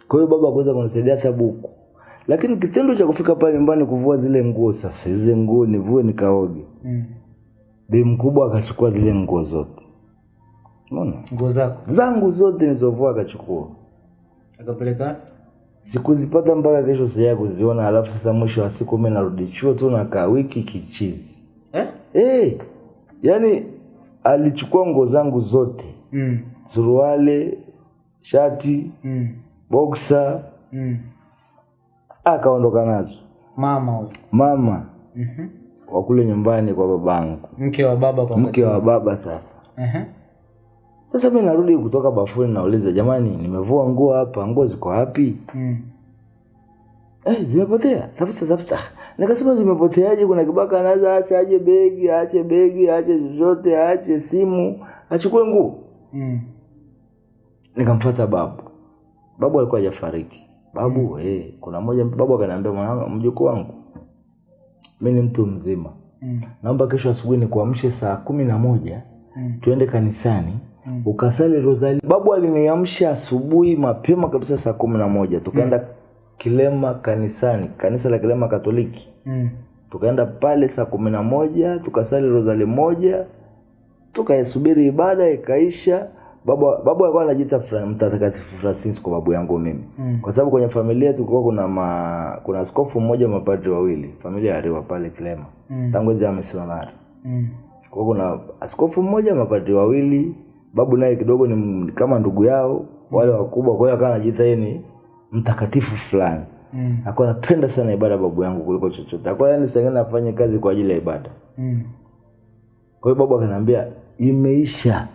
kwa hiyo baba akuweza kunisaidia hata buku. Lakini kitendo cha kufika pale nyumbani kuvua zile nguo sasa hizo nguo nivue nikaoge. Mm. bi mkubwa akachukua zile nguo zote unaona Nguo zako zangu zote nilizovua akachukua akapeleka sikuzipata mpaka kesho sija kuziona alafu sasa mwisho wa siku mimi narudi chuo tu nakaa wiki kichizi eh? hey, yani alichukua nguo zangu zote mm. suruali, shati Mm. boksa Mm. akaondoka nazo mama huyo mama Mhm. wa kule nyumbani kwa babangu mke wa baba kwa mke wa baba sasa Ehe. Sasa mimi narudi kutoka bafuni nauliza jamani nimevua nguo hapa nguo ziko wapi Mm. eh, zimepotea tafuta tafuta nikasema zimepoteaje kuna kibaka anaweza ache aje begi aache begi aache chochote aache simu achukue nguo Mm. nikamfuata babu babu alikuwa hajafariki babu mm. eh, kuna moja babu akaniambia mwanangu mjukuu wangu Mimi ni mtu mzima Mm. naomba kesho asubuhi nikuamshe saa kumi na moja Mm. tuende kanisani mm. Ukasali rosali babu aliniamsha asubuhi mapema kabisa saa kumi na moja tukaenda mm. kilema kanisani kanisa la kilema katoliki Mm. tukaenda pale saa kumi na moja tukasali rosali moja tukaisubiri ibada ikaisha babu babu alikuwa anajiita Fra- mtakatifu francisco babu yangu mimi mm. kwa sababu kwenye familia tulikuwa kuna ma, kuna askofu mmoja mapadri wawili familia ariwa pale kilema mm. tangu enzi ya misionari Mm. kwa kuna askofu mmoja mapadri wawili babu naye kidogo ni kama ndugu yao wale wakubwa kwa hiyo akawa anajiita yeye ni mtakatifu fulani. Mm. akawa anapenda sana ibada babu yangu kuliko chochote. Akawa yani sengine afanye kazi kwa ajili ya ibada. Mm. kwa hiyo babu akaniambia imeisha.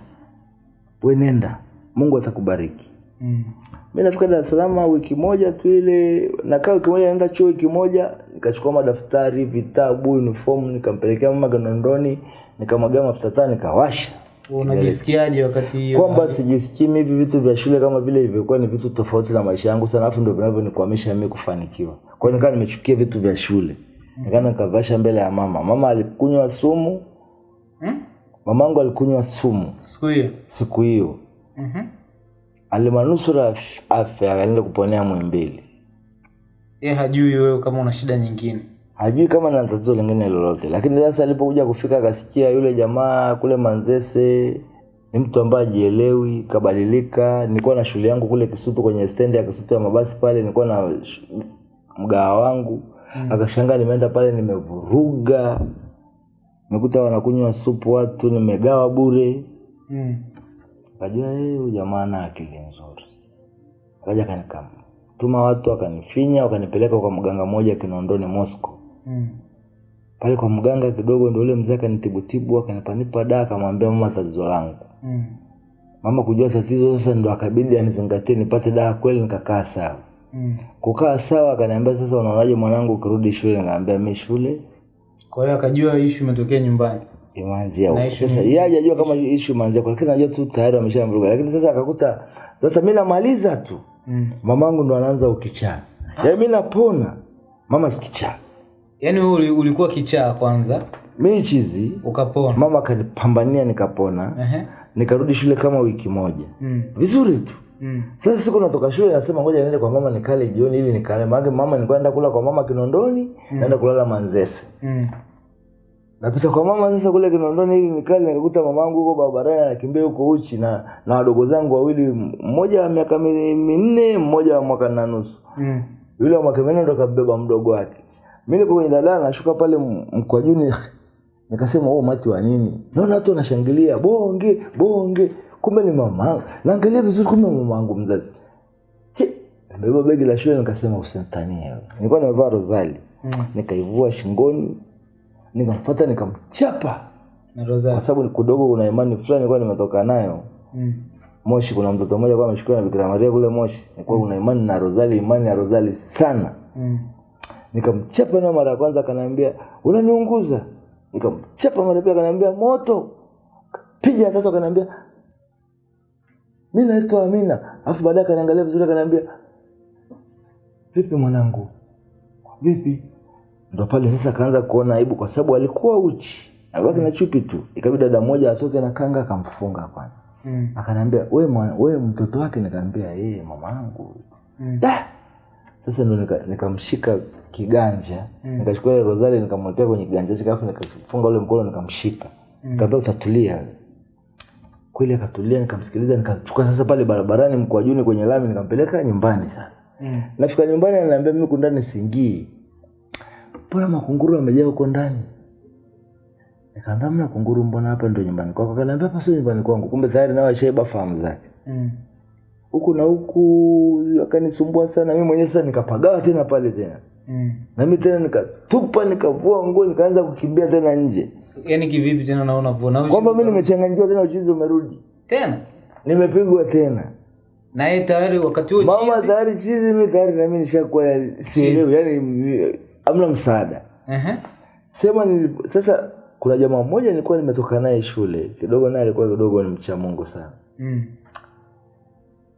We nenda. Mungu atakubariki. Mm. mi nafika dar es salaam wiki moja tu ile nakaa wiki moja naenda chuo wiki moja nikachukua madaftari vitabu uniform nikampelekea mama ganondoni nikamwagia mafuta taa nikawasha unajisikiaje wakati kwamba sijisikii hivi vitu vya shule kama vile ilivyokuwa ni vitu tofauti na maisha yangu sana alafu ndo vinavyonikwamisha mimi kufanikiwa. Kwa hiyo nimechukia vitu vya shule. Nikaa nikavasha mbele ya mama. Mama alikunywa sumu. Hmm? mamangu alikunywa sumu. Siku hiyo? Siku hiyo. Mhm. alimanusura af- afya akaenda kuponea mwimbili ye hajui wewe kama una shida nyingine hajui kama na tatizo lingine lolote lakini sasa alipokuja kufika akasikia yule jamaa kule manzese ni mtu ambaye ajielewi kabadilika nilikuwa na shule yangu kule kisutu kwenye stendi ya kisutu ya mabasi pale nilikuwa na mgawa wangu mm. akashangaa nimeenda pale nimevuruga nikuta wanakunywa supu watu nimegawa bure mm. Akajua yeye huyu jamaa na akili nzuri. Akaja akanikatuma watu akanifinya wakanipeleka kwa mganga mmoja Kinondoni Moscow. Mm. Pale kwa mganga kidogo ndio ule mzee akanitibutibu akanipanipa dawa akamwambia mama tatizo langu. Mm. Mama kujua tatizo sasa ndo akabidi anizingatie nipate dawa kweli nikakaa sawa. Mm. Kukaa sawa akaniambia sasa unaonaje mwanangu ukirudi shule nikamwambia mimi shule kwa hiyo akajua ishu imetokea nyumbani imeanzia huko. Sasa yeye hajajua kama issue imeanzia kwa lakini anajua tu tayari wameshamvuruga. Lakini sasa akakuta sasa mimi namaliza tu. mm. mamangu ndo anaanza ukichaa yaani mimi napona mama kichaa wewe uli- ulikuwa kichaa kwanza mi chizi ukapona mama akanipambania nikapona uh-huh. nikarudi shule kama wiki moja mm. vizuri tu Mm. sasa siku natoka shule nasema ngoja niende kwa mama nikale jioni ili nikale maake mama nilikuwa naenda kula kwa mama kinondoni mm. naenda kulala manzese Mm. napita kwa mama sasa kule kinondoni ili nikale nikakuta mamangu huko barabarani anakimbia huko uchi na na wadogo zangu wawili mmoja wa miaka mi- minne mmoja wa mwaka na nusu Mm. yule wa mwaka minne ndo kabeba mdogo wake mi niko kwenye daladala nashuka pale mkwajuni nikasema oh, mati wa nini naona watu wanashangilia bonge bonge kumbe ni mamangu naangalia vizuri kumbe mamangu mzazi He, nimebeba begi la shule nikasema usimtanie wewe nilikuwa nimevaa rozali Mm. nikaivua shingoni nikamfuata nikamchapa na kwa sababu kidogo kuna imani fulani nilikuwa nimetoka nayo Mm. Moshi kuna mtoto mmoja kwa ameshukiwa na Bikira Maria kule Moshi. Nilikuwa kuna imani na Rozali, imani ya Rozali sana. Mm. Nikamchapa na mara ya kwanza akaniambia unaniunguza. Nikamchapa mara pia pili akaniambia moto. Piga tatu akaniambia mimi naitwa Amina. Alafu baadaye akaniangalia vizuri akaniambia vipi mwanangu? Vipi? Ndo pale sasa akaanza kuona aibu kwa sababu alikuwa uchi. Abaki na chupi tu. Ikabidi dada mmoja atoke na kanga akamfunga kwanza. Mm. Akaniambia we, wewe we mtoto wake? Nikamwambia yeye mama yangu. Mm. Da! Sasa ndo nika- nikamshika mm. nikachukua ile rosari nikamwekea kwenye kiganja chake alafu nikafunga ule mkono nikamshika. Mm. nikamwambia utatulia. Kweli akatulia nikamsikiliza nikamchukua sasa pale barabarani mkwajuni kwenye lami nikampeleka nyumbani sasa. Mm. nafika nyumbani ananiambia mimi kundani singii. Mbona makunguru amejaa huko ndani? Nikaambia mna kunguru mbona hapa ndo nyumbani kwako? Akaniambia hapa sio nyumbani kwangu kumbe tayari nawe ashaiba fahamu zake. Mm. huku na huku akanisumbua sana. Mi mwenyewe sasa nikapagawa tena pale tena Mm. na mimi tena nikatupa nikavua nguo nikaanza kukimbia tena nje. Yaani kivipi tena naona vona kwamba mimi nimechanganyikiwa tena uchizi umerudi. Tena? Nimepigwa tena. Na yeye tayari wakati huo mama tayari chizi mimi tayari na mimi nishakuwa sielewi yani amna msaada. Ehe. sema nilipo, sasa kuna jamaa mmoja nilikuwa nimetoka naye shule kidogo naye alikuwa kidogo ni mcha mungu sana. Mm.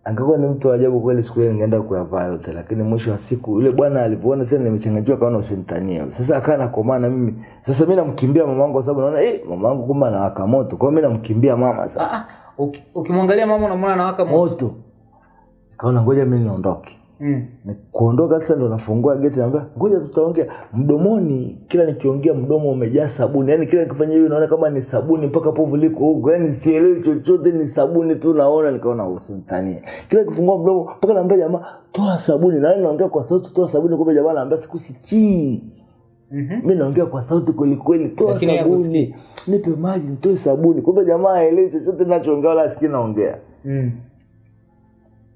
Angekuwa ni mtu wa ajabu kweli siku ile ningeenda kuyavaa yote lakini mwisho wa siku yule bwana alivyoona tena nimechanganyikiwa kaona usimtanie sasa akawa nakomana na mimi. Sasa mimi namkimbia mamangu kwa sababu naona eh mamangu kumbe anawaka moto. Kwa hiyo mimi namkimbia mama sasa. Ah, ah. Uki- ukimwangalia mama unamwona anawaka moto. moto. Nikaona ngoja mimi niondoke Mm. Ni kuondoka sasa ndo nafungua geti naambia ngoja tutaongea. Mdomoni kila nikiongea mdomo umejaa sabuni. Yani kila nikifanya hivi naona kama ni sabuni mpaka povu liko huko. Yani sielewi chochote ni sabuni tu naona. Nikaona usimtanie kila nikifungua mdomo mpaka naambia jamaa toa sabuni. Na naongea kwa sauti toa sabuni. Kumbe jamaa anaambia sikusikii. Mhm. mi naongea kwa sauti kweli kweli toa Lakini sabuni. nipe maji nitoe sabuni. Kumbe jamaa aelewi chochote nachoongea wala asikii naongea. Mm.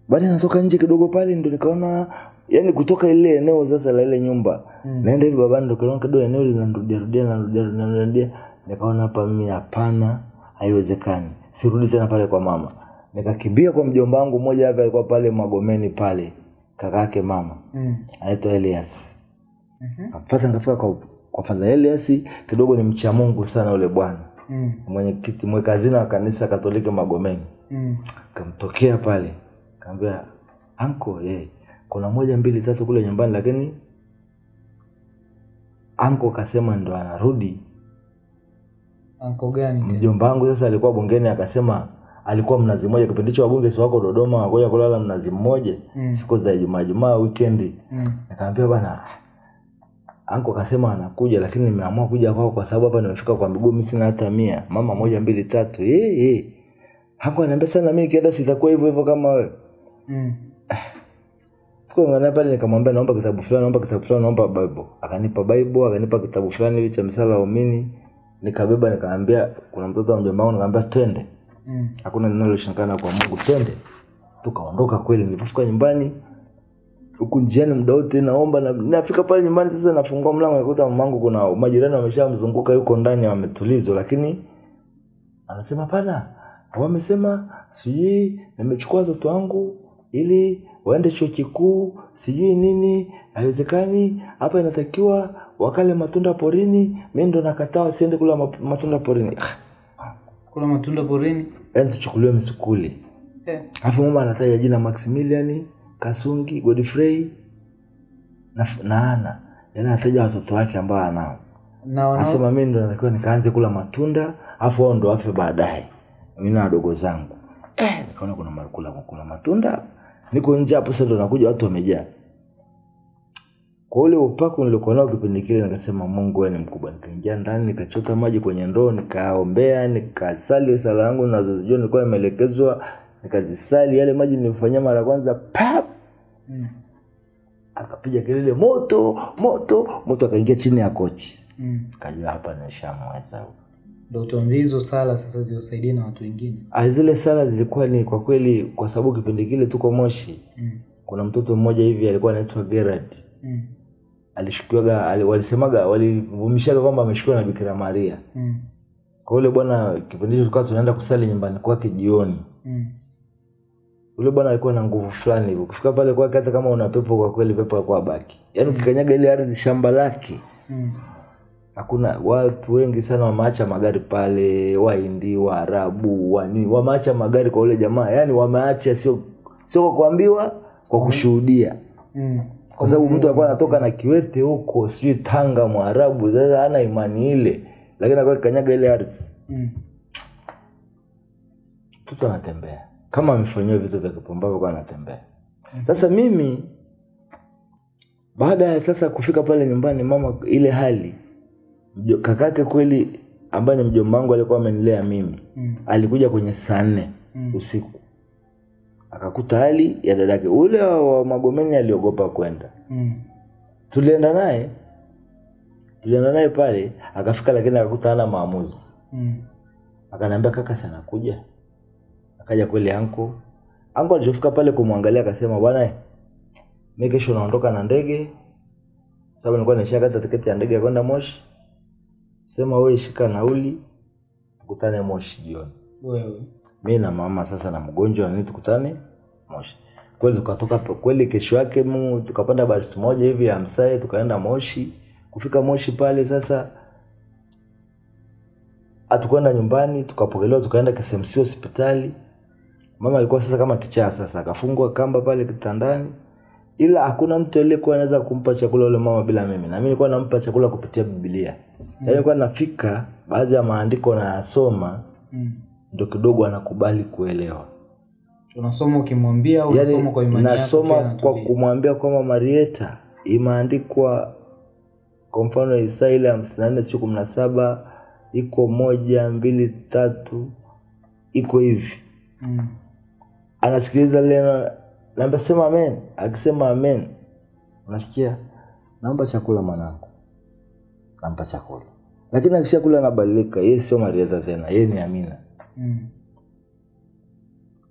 Baada natoka nje kidogo pale ndo nikaona yani kutoka ile eneo sasa la ile nyumba mm. naenda hivi babani ndo kaona kidogo eneo linarudia rudia linarudia linarudia nikaona hapa mimi hapana haiwezekani sirudi tena pale kwa mama nikakimbia kwa mjomba wangu mmoja hapa alikuwa pale magomeni pale kaka yake mama Mm. anaitwa Elias mm-hmm. Fasa nikafika kwa kwa Fadha Elias kidogo ni mcha Mungu sana yule bwana Mm. mwenyekiti mweka hazina wa kanisa Katoliki Magomeni Mm. kamtokea pale kaambia anko eh, kuna moja mbili tatu kule nyumbani lakini anko kasema ndo anarudi Anko gani? mjomba wangu sasa alikuwa bungeni akasema alikuwa mnazi mmoja kipindi hicho wabunge si wako dodoma wakoja kulala mnazi mmoja Mm. siku za ijumaa jumaa wikendi Mm. nikaambia bana anko kasema anakuja lakini nimeamua kuja kwako kwa sababu hapa nimefika kwa miguu mimi sina hata mia mama moja mbili tatu hey, hey. anko anaambia sana mi kienda sitakuwa hivyo hivyo kama wewe Mm. Tukaungana pale nikamwambia naomba kitabu fulani, naomba kitabu fulani, naomba Bible. Akanipa Bible, akanipa kitabu fulani hivi cha msala waumini. Nikabeba nikaambia kuna mtoto wa mjomba wangu nikaambia twende. Mm. Hakuna linaloshindikana kwa Mungu, twende. Tukaondoka kweli, nilipofika nyumbani huku njiani muda wote naomba na nafika pale nyumbani sasa nafungua mlango nakuta mamangu kuna majirani wameshamzunguka yuko ndani wametulizwa lakini anasema pana wamesema sijui nimechukua watoto wangu ili waende chuo kikuu sijui nini haiwezekani hapa inatakiwa wakale matunda porini mi ndo nakataa siende kula matunda porini Ah, Kula matunda porini. yani tuchukuliwe msukuli Eh. yeah. mama anataja jina maximilian kasungi godfrey na, na ana yani anataja watoto wake ambao anao Anasema mimi ndo natakiwa nikaanze kula matunda afu wao ndo wafe baadaye. Mimi na wadogo zangu. Eh, nikaona kuna kula kula matunda. Niko nje hapo sasa ndo nakuja watu wamejaa. Kwa ule upako nilikuwa nao kipindi kile nikasema Mungu wewe ni mkubwa. Nikaingia ndani nikachota maji kwenye ndoo nikaombea nikasali sala yangu nazozijua nilikuwa nimeelekezwa nikazisali yale maji nilifanyia mara kwanza pap Mm. akapiga kelele moto moto moto akaingia chini ya kochi Mm. kajua hapa nishamweza Ndio tuambie hizo sala sasa ziwasaidie na watu wengine. Ah, zile sala zilikuwa ni kwa kweli kwa sababu kipindi kile tuko moshi Mm. kuna mtoto mmoja hivi alikuwa anaitwa gerard Mm. alishukiwaga ali, walisemaga walivumishaga kwamba ameshukiwa na bikira maria Mm. kwa ule bwana kipindi hicho tukawa tunaenda kusali nyumbani kwake jioni Mm. ule bwana alikuwa na nguvu fulani hivyo ukifika pale kwake hata kama una pepo kwa kweli pepo akuwa baki yaani ukikanyaga ile ardhi shamba lake Mm. Hakuna watu wengi sana wameacha magari pale wahindi waarabu wani wameacha magari kwa ule jamaa. Yani wameacha sio sio kwa kuambiwa kwa kushuhudia. Mm. kwa sababu mtu alikuwa anatoka na kiwete huko sijui tanga mwarabu sasa hana imani ile. Lakini alikuwa kanyaga ile ardhi. Mm. mtoto anatembea. Kama amefanyiwa vitu vya kipumbavu kwa anatembea. Sasa mimi baada ya sasa kufika pale nyumbani mama ile hali kakake kweli ambaye ni mjomba wangu alikuwa amenilea mimi Mm. alikuja kwenye saa nne Mm. usiku akakuta hali ya dadake ule wa magomeni aliogopa kwenda Mm. tulienda naye tulienda naye pale akafika lakini akakuta hana maamuzi Mm. akanaambia kaka sana kuja akaja kweli anko anko alichofika pale kumwangalia akasema bwana mi kesho naondoka na ndege sababu nilikuwa nishakata tiketi ya ndege ya kwenda moshi sema we shika nauli tukutane moshi jioni. Wewe. mi na mama sasa na mgonjwa nini tukutane moshi. Kweli tukatoka kweli kesho yake mu tukapanda basi moja hivi ya msae tukaenda moshi. Kufika moshi pale sasa hatukwenda nyumbani tukapokelewa tukaenda KSMC hospitali. Mama alikuwa sasa kama kichaa sasa akafungwa kamba pale kitandani. Ila hakuna mtu aliyekuwa anaweza kumpa chakula ule mama bila mimi. Na mimi nilikuwa nampa chakula kupitia biblia mm. nilikuwa nafika baadhi ya maandiko nayasoma Mm. ndo kidogo anakubali kuelewa unasoma ukimwambia au unasoma yani kwa imani nasoma kwa kumwambia kwamba marieta imeandikwa kwa mfano isaa ile hamsini na nne siku kumi na saba iko moja mbili tatu iko hivi Mm. anasikiliza leno naambia sema amen akisema amen unasikia naomba chakula mwanangu nampa chakula lakini akishakula anabadilika yeye sio marieta tena yeye ni amina. Mm.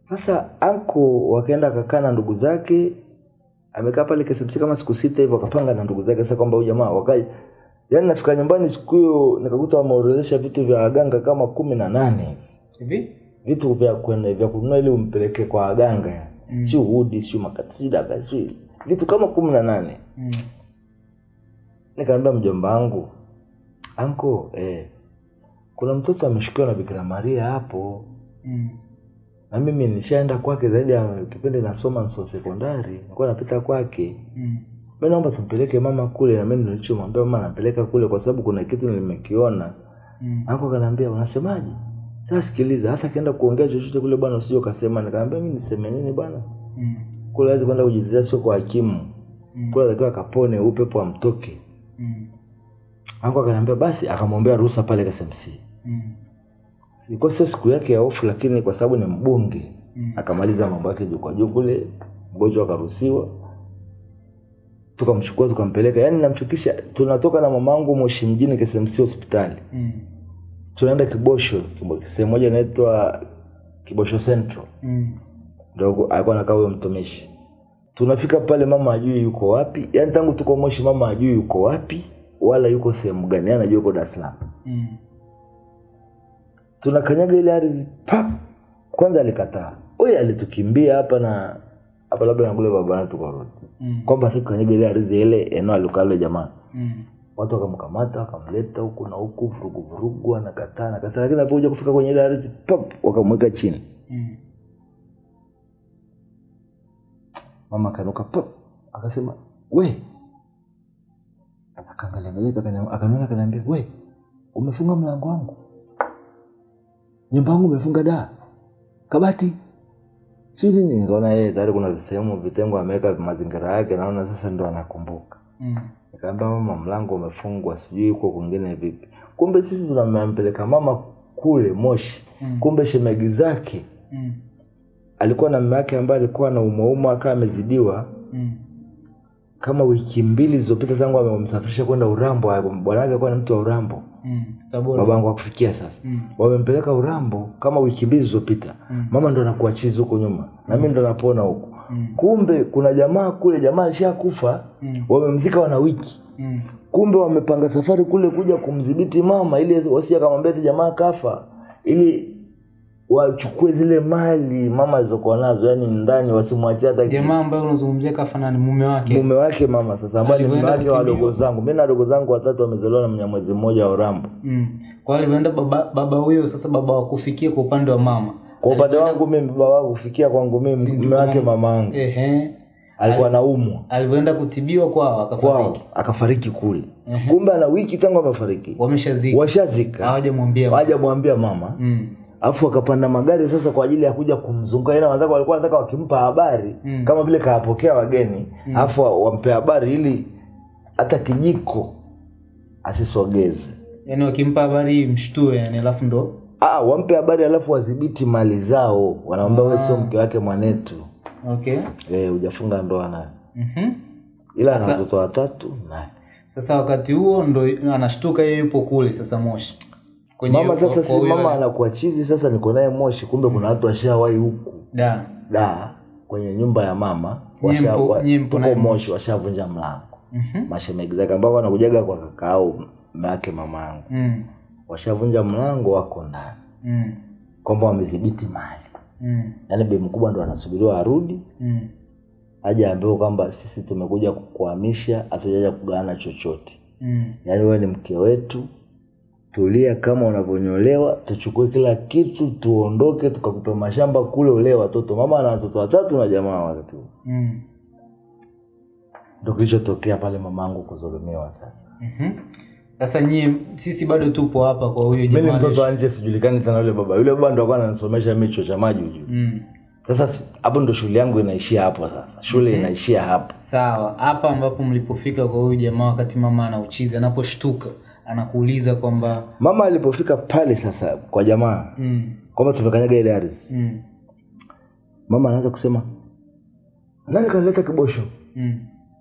Sasa anko wakaenda akakaa na ndugu zake, amekaa pale KCMC kama siku sita hivyo, akapanga na ndugu zake sasa kwamba huyu jamaa wakai, yaani nafika nyumbani siku hiyo nikakuta wameorodhesha vitu vya waganga kama kumi na nane. Hivi? Vitu vya kwenda vya kununua ili umpeleke kwa waganga. Mm. si udi si makati si daga si vitu kama kumi na nane. Mm. nikaambia mjomba wangu anko eh, kuna mtoto ameshukiwa na Bikira Maria hapo Mm. na mimi nishaenda kwake zaidi ya kipindi nasoma nso sekondari nilikuwa napita kwake Mm. mi naomba tumpeleke mama kule na mimi nilichomwambia mama nampeleka kule kwa sababu kuna kitu nilimekiona Mm. anko kanaambia unasemaje sasa sikiliza hasa akienda kuongea chochote kule bwana usije ukasema nikaambia mi niseme nini bwana Mm. kule awezi kwenda kujizia sio kwa hakimu Mm. kule atakiwa akapone upepo amtoke Mm. Ako akaniambia basi akamwombea ruhusa pale KSMC Mm. ilikuwa sio siku yake ya ofu lakini kwa sababu ni mbunge Mm. akamaliza mambo yake juu kwa juu kule mgonjwa akaruhusiwa tukamchukua tukampeleka yaani namfikisha tunatoka na mamangu moshi mjini KSMC hospitali Mm. tunaenda kibosho Kibo- sehemu moja inaitwa kibosho central Mm. ndo alikuwa anakaa huyo mtumishi tunafika pale mama ajui yuko wapi yaani tangu tuko moshi mama ajui yuko wapi wala yuko sehemu gani Yeye anajua yuko dar es salaam Mm. tunakanyaga ile ardhi pap kwanza alikataa huyu alitukimbia hapa na hapa labda nakule babana tukarudi Mm. kwamba sasa kanyaga ile ardhi ile eneo alikale jamaa Mm. watu wakamkamata wakamleta huku na huku vurugu vurugu anakataa nakataa lakini alipokuja kufika kwenye ile ardhi pap wakamweka chini Mm. mama kanuka pap akasema we akaangalia angalia akaniona akaniambia we umefunga mlango wangu nyumba yangu umefunga da kabati si nini nikaona yeye tayari kuna sehemu vitengo ameweka mazingira yake naona sasa ndo anakumbuka Mm. nikaambia mama mlango umefungwa sijui uko kwingine vipi kumbe sisi tunampeleka mama kule moshi Mm. kumbe shemegi zake Mm. alikuwa na mama yake ambaye alikuwa na umauma akawa amezidiwa Mm. Kama wiki mbili zilizopita tangu amemsafirisha kwenda urambo bwana wake alikuwa ni mtu wa urambo Mm. baba babangu akufikia sasa Mm. wamempeleka urambo kama wiki mbili zilizopita Mm. mama ndo anakuachiza huko nyuma na mimi ndo napona huko Mm. kumbe kuna jamaa kule jamaa alishakufa Mm. wamemzika wana wiki Mm. kumbe wamepanga safari kule kuja kumdhibiti mama ili wasije akamwambia jamaa kafa ili wachukue zile mali mama alizokuwa nazo yani ndani wasimwachie hata jamaa ambaye unazungumzia kafanani mume wake. Mume wake mama sasa ambaye ni mume wake wa dogo wadogo zangu. Mi na wadogo zangu watatu wamezaliwa na mnyamwezi mmoja wa urambo mm. kwa alivyoenda baba baba huyo sasa baba wakufikia kwa upande wa mama. Kwa upande wangu mimi baba wangu kufikia kwangu mimi mume wake mama? wangu ehe. Alikuwa naumwa alivyoenda kutibiwa kwao akafariki. Kwao akafariki kule. Kumbe ana wiki tangu amefariki. Wameshazika. Washazika. Hawajamwambia hawajamwambia mama. Mm. Alafu akapanda magari sasa kwa ajili ya kuja kumzunguka. Ila wenzake walikuwa wanataka wakimpa habari Mm. kama vile kawapokea wageni. Alafu wampe habari ili hata kijiko asisogeze. Yani wakimpa habari mshtue yani alafu ndo Ah, wampe habari alafu wadhibiti mali zao. Wanamwambia wewe sio mke wake mwanetu. Okay. Eh hujafunga ndoa naye. Mhm. ila na watoto watatu naye sasa wakati huo ndo anashtuka yeye yupo kule sasa moshi kwenye mama sasa si mama anakuwa chizi sasa niko naye moshi kumbe kuna watu washawai huku da da kwenye nyumba ya mama tuko moshi washavunja mlango Mhm. mashemegi zake ambao wanakujaga kwa kaka au mume mama yangu Mm. washavunja mlango wako ndani Mm. kwamba wamedhibiti mali Mm. yaani bei mkubwa ndo anasubiriwa arudi Mm. aje ambiwe kwamba sisi tumekuja kukuhamisha hatujaja kugawana chochote Mm. yaani wewe ni mke wetu tulia kama unavyonyolewa tuchukue kila kitu tuondoke tukakupe mashamba kule ulee watoto mama na watoto watatu na jamaa watatu Mm. ndo kilichotokea pale mamangu kuzulumiwa. sasa Mhm. sasa nyie sisi bado tupo hapa kwa huyo jamaa. Mimi mtoto wa nje sijulikani tena yule baba yule baba ndo alikuwa ananisomesha mimi chuo cha maji ujue mm. sasa hapo ndo shule yangu inaishia hapo sasa shule inaishia hapo sawa hapa ambapo mlipofika kwa huyu jamaa wakati mama anauchiza, anaposhtuka anakuuliza kwamba mama alipofika pale sasa kwa jamaa mm. kwamba tumekanyaga ile ardhi Mm. mama anaanza kusema nani kanileta kibosho Mm.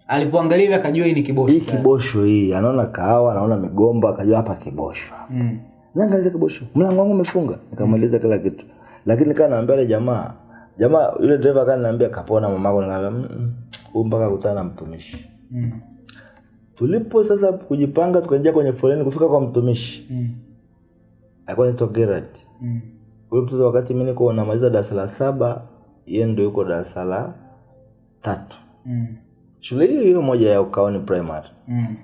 alipoangalia hivi akajua hii ni kibosho hii kibosho hii anaona kahawa anaona migomba akajua hapa kibosho mm. nani kanileta kibosho mlango wangu umefunga nikamweleza kila kitu lakini kaa naambia ile jamaa jamaa yule dereva kaa naambia kapona mamako nikaambia "Mm, huyu mpaka kutana na mtumishi Mm. Tulipo sasa kujipanga tukaingia kwenye foleni kufika kwa mtumishi Mm. alikuwa naitwa Gerard Mm. huyo mtoto wakati mi niko namaliza darasa la saba yeye ndo yuko darasa la tatu Mm. shule hiyo hiyo moja ya ukaoni primary Mm.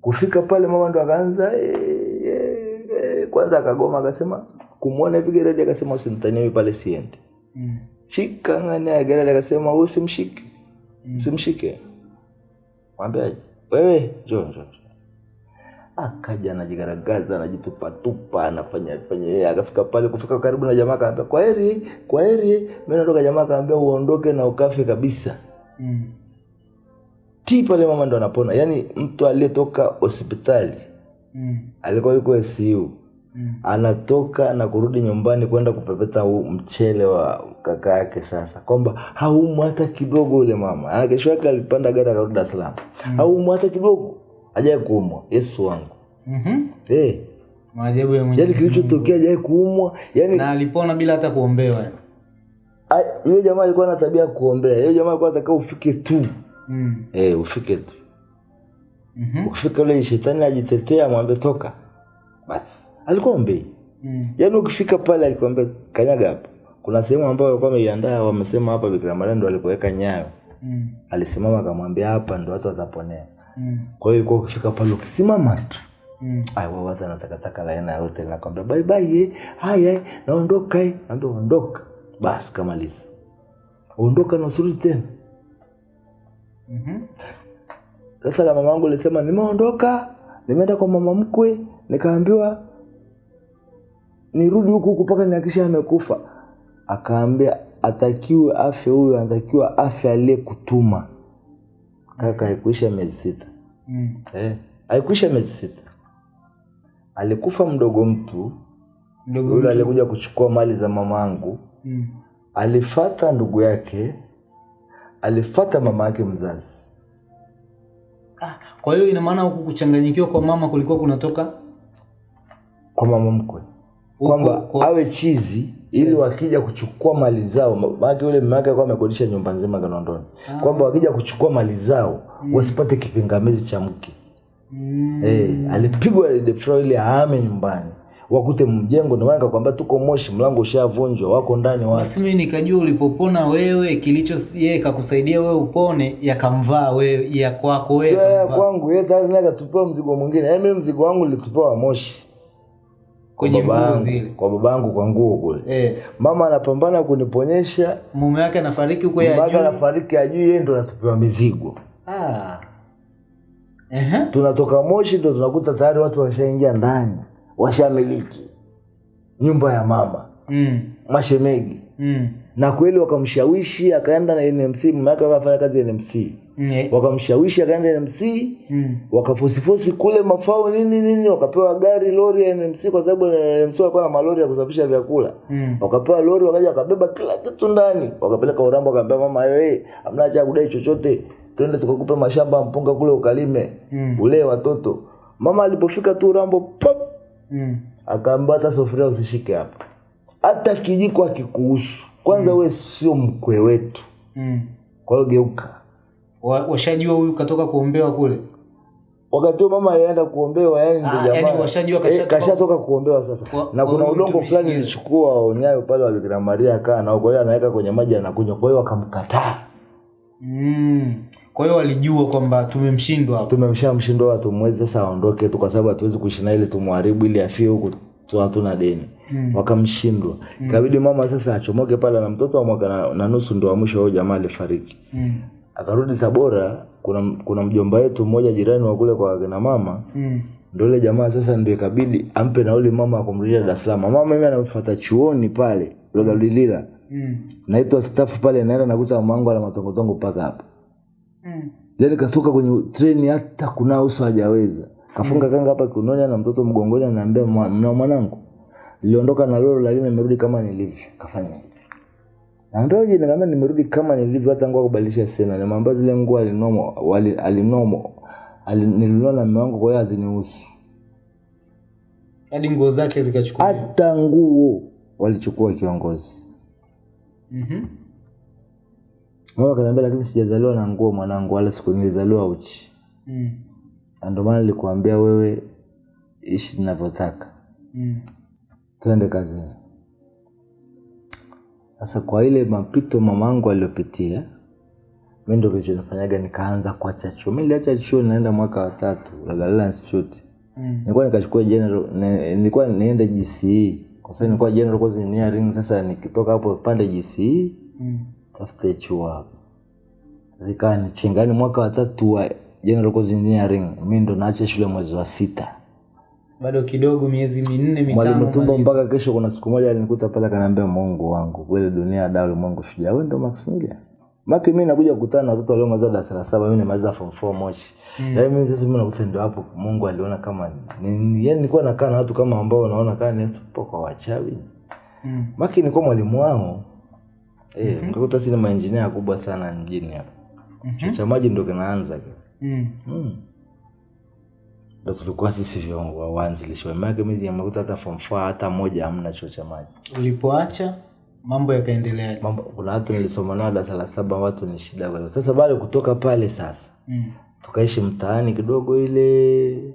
kufika pale mama ndo akaanza "Eh, e, e, kwanza akagoma akasema kumwona hivi Gerard akasema usimtaniwi pale siendi Mm. shika ngani ya Gerard akasema usimshike usimshike mwambiaje wewe njoo njoo njoo." akaja anajigaragaza anajitupatupa anafanya fanya yeye akafika pale kufika karibu na jamaa akaambia kwa heri kwa heri mimi natoka jamaa akaambia uondoke na ukafe kabisa Mm. ti pale mama ndo anapona yaani mtu aliyetoka hospitali Mm. alikuwa yuko SU Mm. anatoka na kurudi nyumbani kwenda kupepeta mchele wa kaka yake sasa. Kwamba haumu hata kidogo yule mama. Ah, kesho yake alipanda gari akarudi Dar es Salaam. Mm. haumu hata kidogo. Ajaye kuumwa. Yesu wangu. Mhm. hey, maajabu ya yani kilichotokea ajaye kuumwa. Yani na alipona bila hata kuombewa. Yule jamaa alikuwa na tabia ya kuombea. Yule jamaa alikuwa anataka ufike tu. Mm. hey, ufike tu. Mhm. ukifika ule shetani ajitetea mwambie toka. Basi alikuwa mbei Mm. yaani ukifika pale alikwambia kanyaga hapa kuna sehemu ambayo walikuwa wameiandaa wamesema hapa bikira maria ndo alipoweka nyayo Mm. alisimama akamwambia hapa ndo watu wataponea Mm. kwa hiyo ilikuwa ukifika pale ukisimama tu Mm. Ai, wewe watu na takataka la aina yote linakwambia bye bye haya naondoka naambia ondoka basi kamaliza ondoka na usirudi tena Mhm. sasa la mama yangu alisema nimeondoka nimeenda kwa mama mkwe nikaambiwa nirudi huku huku mpaka nihakisha amekufa. Akaambia atakiwe afya huyo anatakiwa afya aliyekutuma. Kaka haikuisha miezi sita. Mm. eh, haikuisha miezi sita. Alikufa mdogo mtu. Yule alikuja kuchukua mali za mama angu mm. alifata ndugu yake. Alifata mama yake mzazi. Ah, kwa hiyo ina maana huku kuchanganyikiwa kwa mama kulikuwa kunatoka? Kwa mama mkwe kwamba awe chizi ili wakija kuchukua mali zao. Maake yule mume wake alikuwa amekodisha nyumba nzima Kinondoni. Kwamba wakija kuchukua mali zao wasipate kipingamizi cha mke. Mm. eh, alipigwa ili ahame nyumbani. Wakute mjengo ndio maana nikakwambia tuko moshi mlango ushavunjwa wako ndani watu. Basi mimi nikajua ulipopona wewe kilicho yeye kakusaidia wewe upone yakamvaa wewe ya kwako wewe sio ya kwangu yeye tayari naye akatupewa mzigo mwingine. Yaani mimi mzigo wangu nilitupewa moshi kwenye nguo zile kwa babangu yangu kwa nguo kule. Eh, mama anapambana kuniponyesha. Mume wake anafariki huko ya mpaka anafariki ajui yeye ndo anatupewa mizigo. Ah. Ehe. tunatoka moshi ndo tunakuta tayari watu washaingia ndani washamiliki. Nyumba ya mama. Mm. mashemegi. Mm. Na kweli wakamshawishi akaenda na NMC mama yake akafanya kazi NMC Mm. wakamshawishi akaenda NMC Mm. wakafosifosi kule mafao nini nini wakapewa gari lori ya NMC kwa sababu NMC walikuwa na malori ya kusafisha vyakula Mm. wakapewa lori wakaja wakabeba kila kitu ndani wakapeleka urambo wakaambia mama hey, amna cha kudai chochote twende tukakupe mashamba mpunga kule ukalime Mm. ulee watoto mama alipofika tu urambo pop Mm. akaambia hata sufuria usishike hapa hata kijiko akikuhusu kwanza mm. we sio mkwe wetu. Mm. kwa hiyo geuka. Wa- washajua huyu katoka kuombewa kule? Wakati huo mama alienda kuombewa yani ndo Ah, jamaa. eh, kashatoka- kuombewa sasa. Wa- na kuna udongo fulani ilichukua onyayo pale wabikira Maria akaa nao kwa hiyo anaweka kwenye maji anakunywa kwa hiyo wakamkataa. Mm. kwa hiyo walijua kwamba tumemshindwa hapo. Tumemsha mshindo wa tumwezi sasa aondoke tu kwa sababu hatuwezi kuishi na ili tumharibu ili afie huku hatuna deni Mm. wakamshindwa ikabidi mama sasa achomoke pale na mtoto wa mwaka na, na nusu ndo wa mwisho huyo jamaa alifariki mm. akarudi Tabora kuna kuna mjomba wetu mmoja jirani wa kule kwa kina mama Mm. ndio ile jamaa sasa ndio ikabidi ampe nauli mama akumrudisha Dar es Salaam mama mimi anamfuata chuoni pale Lugalilila. Mm. naitwa staff pale naenda nakuta mamangu ala matongotongo mpaka hapo Mm. yani katoka kwenye treni hata kuna uso hajaweza kafunga kanga hapa kiunoni na mtoto mgongoni anaambia "Mwa- mna mwanangu? Niliondoka na lolo lakini nimerudi kama nilivyo. Kafanya hivi. Naambia uje nikamwambia nimerudi kama nilivyo hata nguo kubadilisha sena mambo zile nguo alinomo wali alinomo alinilona na mume wangu kwa hiyo hazinihusu. Hadi nguo zake zikachukua. Hata nguo walichukua kiongozi. Mhm. Mm mama kaniambia lakini sijazaliwa na nguo mwanangu wala siku nilizaliwa uchi. Mm. Na ndio maana nilikuambia wewe ishi ninavyotaka Mm. twende kazini sasa kwa ile mapito mamangu aliyopitia mi ndo kilichonifanyaga nikaanza kuacha chuo mi niliacha chuo naenda mwaka wa tatu Lagalala Institute Mm. nilikuwa nikachukua general nilikuwa niende GCE kwa sababu nilikuwa general course engineering sasa nikitoka hapo pande GCE Mm. tafute chuo hapo vikaa nichengani mwaka watatu wa general course engineering. Mi ndo naacha shule mwezi wa sita. Bado kidogo miezi minne mitano mwalimu tumbo mpaka kesho kuna siku moja alinikuta pale akaniambia mungu wangu kweli dunia da ulimwengu shujaa. Wewe ndo maximilian maki mi nakuja kukutana na watoto waliomaliza darasa la saba mi nimaliza form four moshi. Mm. mimi sasa mi nakuta ndio hapo mungu aliona kama ni, yani nilikuwa nakaa na watu kama ambao naona kaa ni tupo kwa wachawi. Mm. maki nilikuwa mwalimu wao. Eh mkakuta sina maengineer kubwa sana mjini hapa. Mhm. cha maji ndo kinaanza Mm. mm. ndo tulikuwa sisi viongo wa waanzilishi wa maake mimi nimekuta hata form hata moja hamna chuo cha maji ulipoacha mambo yakaendelea mambo kuna watu nilisoma nao darasa la saba watu ni shida kwa sasa bado kutoka pale sasa mm. tukaishi mtaani kidogo ile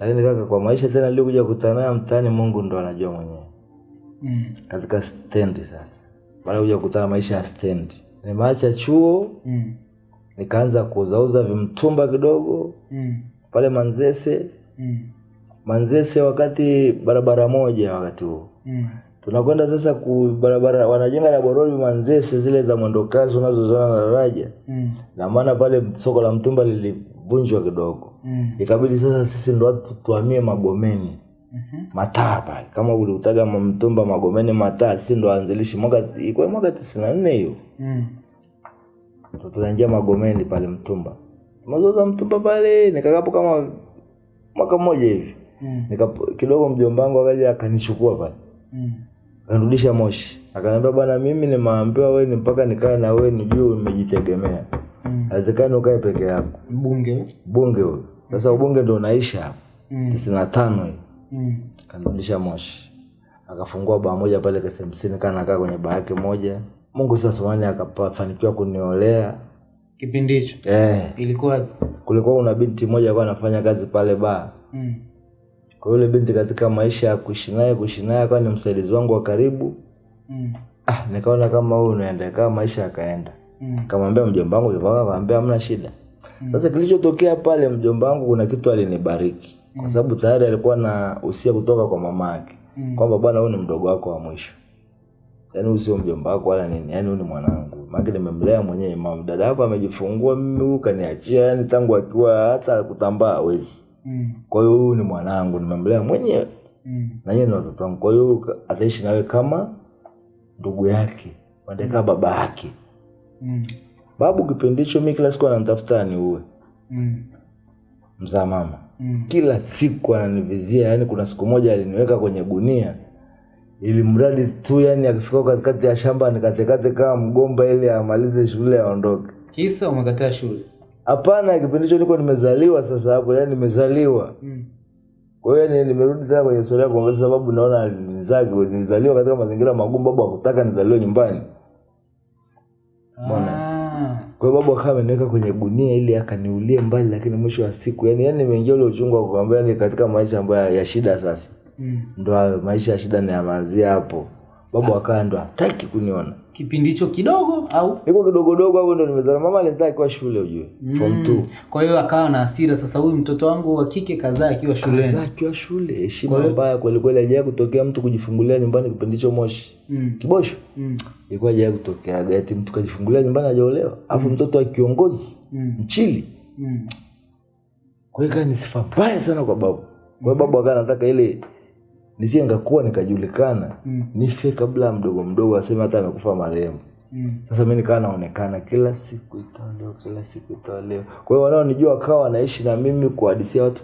lakini kaka kwa maisha tena nilikuja kukutana nayo mtaani mungu ndo anajua mwenyewe Mm. katika stendi sasa baada kuja kukutana maisha ya stendi nimeacha chuo Mm. Nikaanza kuuzauza vimtumba kidogo Mm. pale manzese Mm. manzese wakati barabara moja wakati huo Mm. tunakwenda sasa ku barabara wanajenga na boroli manzese zile za mwendokasi unazoziona na daraja Mm. na maana pale soko la mtumba lilivunjwa kidogo Mm. ikabidi sasa sisi ndo watu tuhamie magomeni Mm-hmm. mataa pale kama uliutaga mtumba magomeni mataa si ndo waanzilishi mwaka ilikuwa mwaka tisini na nne hiyo Mm. Tunaingia magomeni pale mtumba. Mazoza mtumba pale nikakapo kama mwaka mmoja hivi. Mm. nika kidogo mjomba wangu akaja akanichukua pale. Mm. kanirudisha moshi. Akaniambia bwana mimi nimeambiwa wewe ni mpaka nikae na wewe nijue umejitegemea. Mm. ukae peke yako. Bunge bunge huyo. Sasa ubunge ndo unaisha hapo. Mm. tisini na tano hiyo Mm. kanirudisha moshi. Akafungua baa moja pale KSMC kaa nakaa kwenye baa yake moja mungu sasa samani akafanikiwa kuniolea. Kipindi hicho? Eh, ilikuwa? Kulikuwa kuna binti moja alikuwa anafanya kazi pale baa mm. kwa yule binti katika maisha ya kuishi naye kuishi naye akawa ni msaidizi wangu wa karibu. Mm. ah, nikaona kama huyu unaenda kama maisha yakaenda. Mm. kamwambia mjomba wangu mjomba wangu akamwambia hamna shida. Sasa kilichotokea pale mjomba wangu kuna kitu alinibariki. Kwa sababu tayari alikuwa na usia kutoka kwa mama yake. Mm. kwamba bwana huyu ni mdogo wako wa mwisho yaani huyu sio mjomba wako wala nini yaani huyu ni mwanangu maake nimemlea mwenyewe mama dada yako amejifungua mimi huyu kaniachia yani tangu akiwa hata kutambaa hawezi Mm. kwa hiyo huyu ni mwanangu nimemlea mwenyewe Mm. na yeye ni watoto wangu kwa hiyo ataishi nawe kama ndugu yake wanataka baba yake Mm. babu kipindi hicho mi kila siku ananitafuta niue Mm. mzaa mama Mm. kila siku ananivizia yani kuna siku moja aliniweka kwenye gunia ili mradi tu yani akifika katikati ya shamba nikatekate kama mgomba ili amalize shule aondoke Kisa umekataa shule. hapana kipindi hicho niko nimezaliwa sasa hapo yani nimezaliwa Mm. kwa hiyo nimerudi tena kwenye historia kwa sababu naona nizaki nilizaliwa katika mazingira magumu babu hakutaka nizaliwe nyumbani Ah. kwa hiyo babu akawa ameniweka kwenye gunia ili akaniulie mbali lakini mwisho wa siku yani yani nimeingia ule uchungu wa kuambia ni katika maisha ambayo ya shida sasa Mm. ndo hayo maisha ya shida niyamanzia hapo babu akaa ndo hataki kuniona Kipindi hicho kidogo au? niko kidogodogo hapo ndo nimezana mama alizaa akiwa shule ujue mm. form two Kwa hiyo akawa na hasira sasa, huyu mtoto wangu wa kike kazaa akiwa shuleni. Kazaa akiwa shule heshima mbaya kwelikweli ajaa kutokea mtu kujifungulia nyumbani kipindi hicho moshi Mm. kibosho Mm. ilikuwa ajaa kutokea gati mtu kajifungulia nyumbani ajaolewa alafu mtoto wa kiongozi Mm. mchili Mm. kwa hiyo ikawa ni sifa mbaya sana kwa babu kwa hiyo babu akawa anataka ile nisije ngakuwa nikajulikana. Mm. nife kabla mdogo mdogo aseme hata amekufa marehemu. Mm. sasa mi nikawa naonekana kila siku itaolewa kila siku itaolewa kwa hiyo wanaonijua wakawa wanaishi na mimi kuhadisia watu.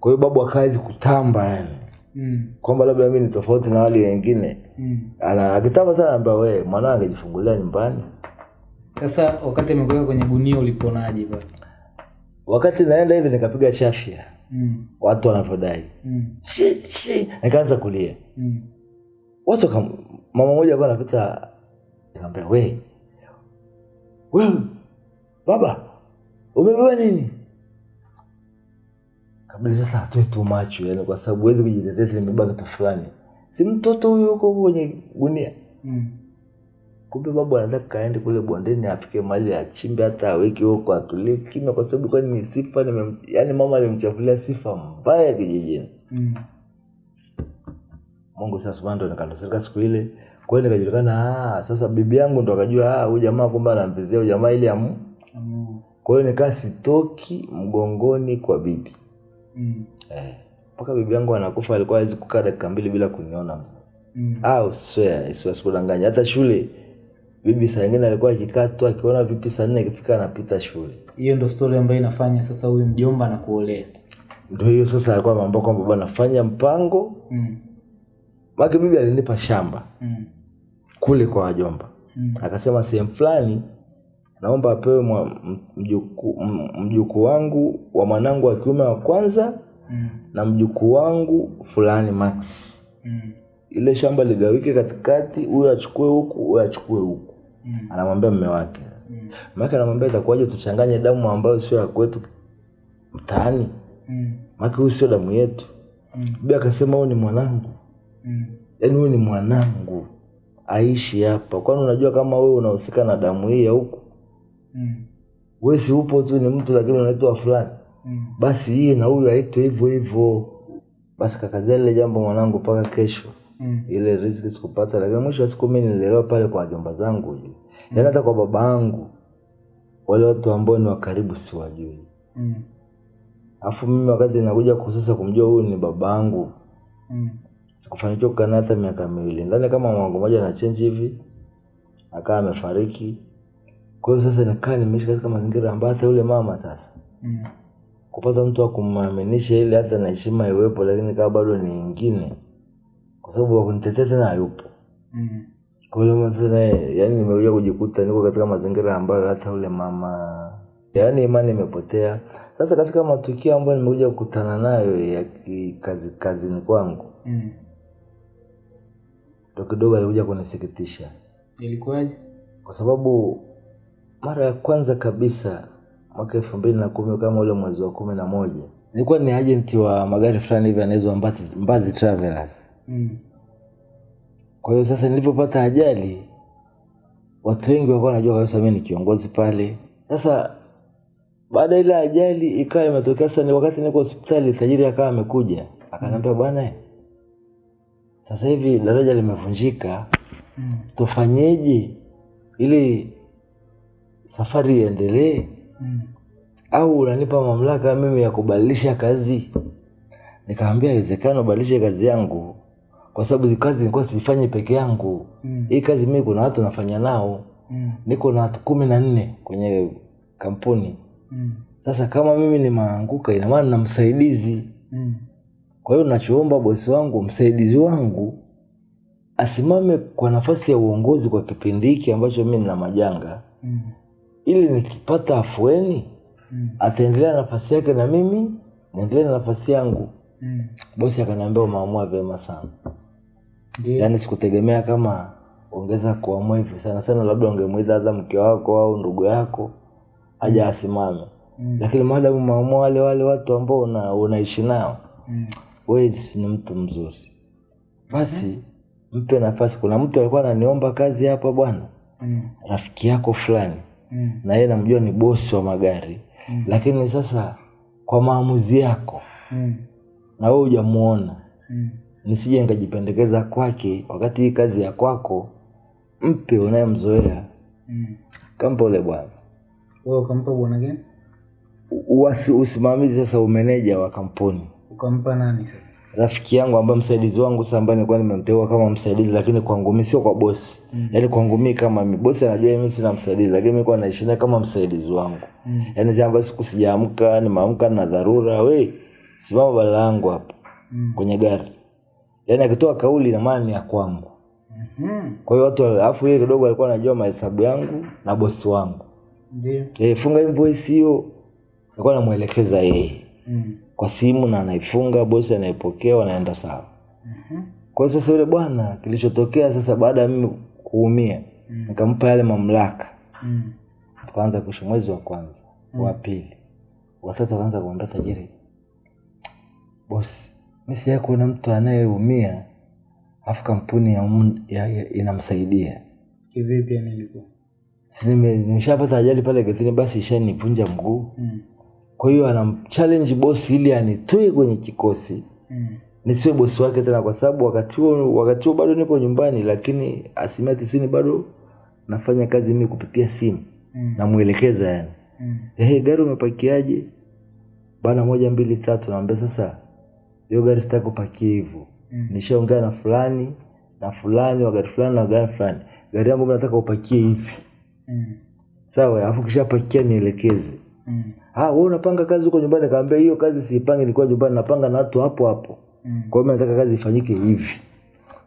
Kwa hiyo babu akawezi kutamba yani. Mm. kwamba labda mi ni tofauti na wale wengine. Mm. Ana- akitamba sana amba we mwanao angejifungulia nyumbani. Sasa wakati amekuweka kwenye gunia uliponaje wakati naenda hivi nikapiga chafya Mm. watu wanavyodai Mm. Nikaanza kulia Mm. watu kam, mama moja alikuwa anapita nikamwambia we wewe baba umebeba nini kabla sasa atoe tu macho yani kwa sababu huwezi kujitetea nimebeba kitu fulani si mtoto huyo huko kwenye gunia Mm. Kumbe babu anataka kaende kule bondeni afike mahali achimbe hata aweke huko atulie kimya kwa sababu kwani ni sifa nime, yani mama alimchafulia sifa mbaya kijijini Mm. Mungu sasa subhanahu ndo nikandoseka siku ile. Kwa hiyo nikajulikana ah, sasa bibi yangu ndo akajua ah, huyu jamaa kumbe anampezea huyu jamaa ile amu. Mm. Kwa hiyo nikaa sitoki mgongoni kwa bibi. Mm. Eh. Mpaka bibi yangu anakufa alikuwa hawezi kukaa dakika mbili bila kuniona. Mm. Ah, swear, isiwasikudanganya. Hata shule bibi saa nyingine alikuwa akikaa tu akiona vipi saa nne ikifika anapita shule. Hiyo ndo story ambayo inafanya sasa huyu mjomba na kuolea. Ndio hiyo sasa alikuwa mambo kwamba bwana fanya mpango. Mm. Maki bibi alinipa shamba Mm. kule kwa wajomba. Mm. akasema sehemu fulani naomba apewe mjukuu mjuku wangu wa mwanangu wa kiume wa kwanza Mm. na mjukuu wangu fulani Max. Mm. Ile shamba ligawike katikati, huyo achukue huku, huyo achukue huku. Mm. Anamwambia mme wake. Mm. Mme wake anamwambia itakuwaje tuchanganye damu ambayo sio ya kwetu mtaani? Mm. Maana huyu sio damu yetu. Mm. Bibi akasema huyu ni mwanangu. Mm. Yaani huyu ni mwanangu. Aishi hapa. Kwani unajua kama wewe unahusika na damu hii ya huku? Mm. wewe si upo tu ni mtu lakini unaitwa fulani Mm. basi hii na huyu aitwe hivyo hivyo basi kakazia lile jambo mwanangu mpaka kesho Mm. ile riziki sikupata lakini mwisho wa siku mimi nilielewa pale kwa wajomba zangu hivi yaani hata kwa baba yangu wale watu ambao ni wa karibu siwajui Mm. afu mimi wakati nakuja kusasa kumjua huyu ni baba yangu Mm. sikufanikiwa kukaa naye hata miaka miwili ndani kama mwangu moja na chenji hivi akawa amefariki kwa hiyo sasa nikaa nimeishi katika mazingira ambayo hata yule mama sasa Mm. kupata mtu wa kumwaminisha ile hata na heshima iwepo, lakini kama bado ni ingine, kwa sababu wakunitetea tena hayupo. Mm. Kwa hiyo mazingira yaani nimekuja kujikuta niko katika mazingira ambayo hata ule mama, yani imani imepotea. Sasa katika matukio ambayo nimekuja kukutana nayo ya kazi kazini kwangu, Mm. ndo kidogo alikuja kunisikitisha, Ilikuwaje? kwa sababu mara ya kwanza kabisa mwaka elfu mbili na kumi kama ule mwezi wa kumi na moja nilikuwa ni agent wa magari fulani hivi anaitwa Mbazi, Mbazi Travelers. Mm. Kwa hiyo sasa nilipopata ajali, watu wengi walikuwa wanajua kabisa mimi ni kiongozi pale. Sasa baada ile ajali ikawa imetokea sasa, ni wakati niko hospitali, tajiri akawa amekuja akaniambia, bwana, sasa hivi daraja limevunjika, tufanyeje ili safari iendelee? Mm. au unanipa mamlaka mimi ya kubadilisha kazi? Nikamwambia haiwezekani ubadilishe kazi yangu, kwa sababu hii kazi nilikuwa sifanyi peke yangu. Mm. Hii kazi mimi kuna watu nafanya nao, Mm. niko na watu kumi na nne kwenye kampuni. Mm. Sasa kama mimi nimeanguka, ina maana na msaidizi. Mm. Kwa hiyo nachoomba bosi wangu, msaidizi wangu asimame kwa nafasi ya uongozi kwa kipindi hiki ambacho mimi nina majanga, Mm. ili nikipata afueni Mm. ataendelea na nafasi yake na mimi niendelee na nafasi yangu. Mm. Bosi akaniambia umeamua vyema sana, Ndio. yaani sikutegemea kama ungeza kuamua hivyo sana sana, labda ungemwita hata mke wako au ndugu yako aja asimame, Mm. lakini maadamu maamua wale wale watu ambao una, unaishi nao, Mm. ni mtu mzuri, basi mpe nafasi. Kuna mtu alikuwa ananiomba kazi hapa bwana, Mm. rafiki yako fulani Mm. na yeye namjua ni bosi wa magari Mm. lakini sasa kwa maamuzi yako Mm. na we hujamuona, Mm. Nisije nikajipendekeza kwake wakati hii kazi ya kwako. Mpe unayemzoea, Mm. kampa ule bwana. Wewe ukampa bwana gani? Uwasi- Usimamizi sasa, umeneja wa kampuni, Ukampa nani sasa? rafiki yangu ambaye msaidizi wangu sasa, ambaye nilikuwa nimemteua kama msaidizi, lakini kwangu mimi sio kwa bosi mm. Yaani kwangu mimi kama mimi, bosi anajua mimi sina msaidizi, lakini mimi kwa naishi naye kama msaidizi wangu Mm. yaani jambo siku sijaamka, nimeamka na dharura, we simama bala yangu hapo Mm. kwenye gari. Yaani akitoa kauli na maana ni ya kwangu. Mhm. Kwa hiyo watu alafu yeye kidogo alikuwa anajua mahesabu yangu na bosi wangu. Ndio. Eh, funga invoice hiyo. alikuwa anamuelekeza yeye Mm. kwa simu na anaifunga, bosi anaipokea, wanaenda sawa. Mhm. Kwa hiyo sasa yule bwana kilichotokea sasa baada ya mimi kuumia, mm. nikampa yale mamlaka. Mm. Tukaanza kuishi mwezi wa kwanza, mm. wa pili. Watoto wakaanza kumwambia tajiri, bosi, mimi sijawahi kuona mtu anayeumia afu kampuni ya, umu, ya, ya, inamsaidia Kivipi yani ilikuwa? nimeshapata ajali pale gazini basi ishanivunja mguu. Mm. Kwa hiyo anamchallenge bosi ili anitoe kwenye kikosi Mm. nisiwe bosi wake tena, kwa sababu wakati huo wakati huo bado niko nyumbani, lakini asilimia tisini bado nafanya kazi mimi kupitia simu Mm. namwelekeza yani Mm. hey, gari umepakiaje? Bana moja mbili tatu. Naambia sasa, hiyo gari sitaki kupakia hivyo. Mm. Nishaongea na fulani na fulani wa gari fulani na gari fulani, gari yangu nataka upakie hivi, Mm. sawa? Alafu kishapakia nielekeze. Mm. Ah, wewe unapanga kazi huko nyumbani? kaambia hiyo kazi siipangi, nilikuwa nyumbani napanga na watu hapo hapo. Mm. Kwa hiyo nataka kazi ifanyike hivi.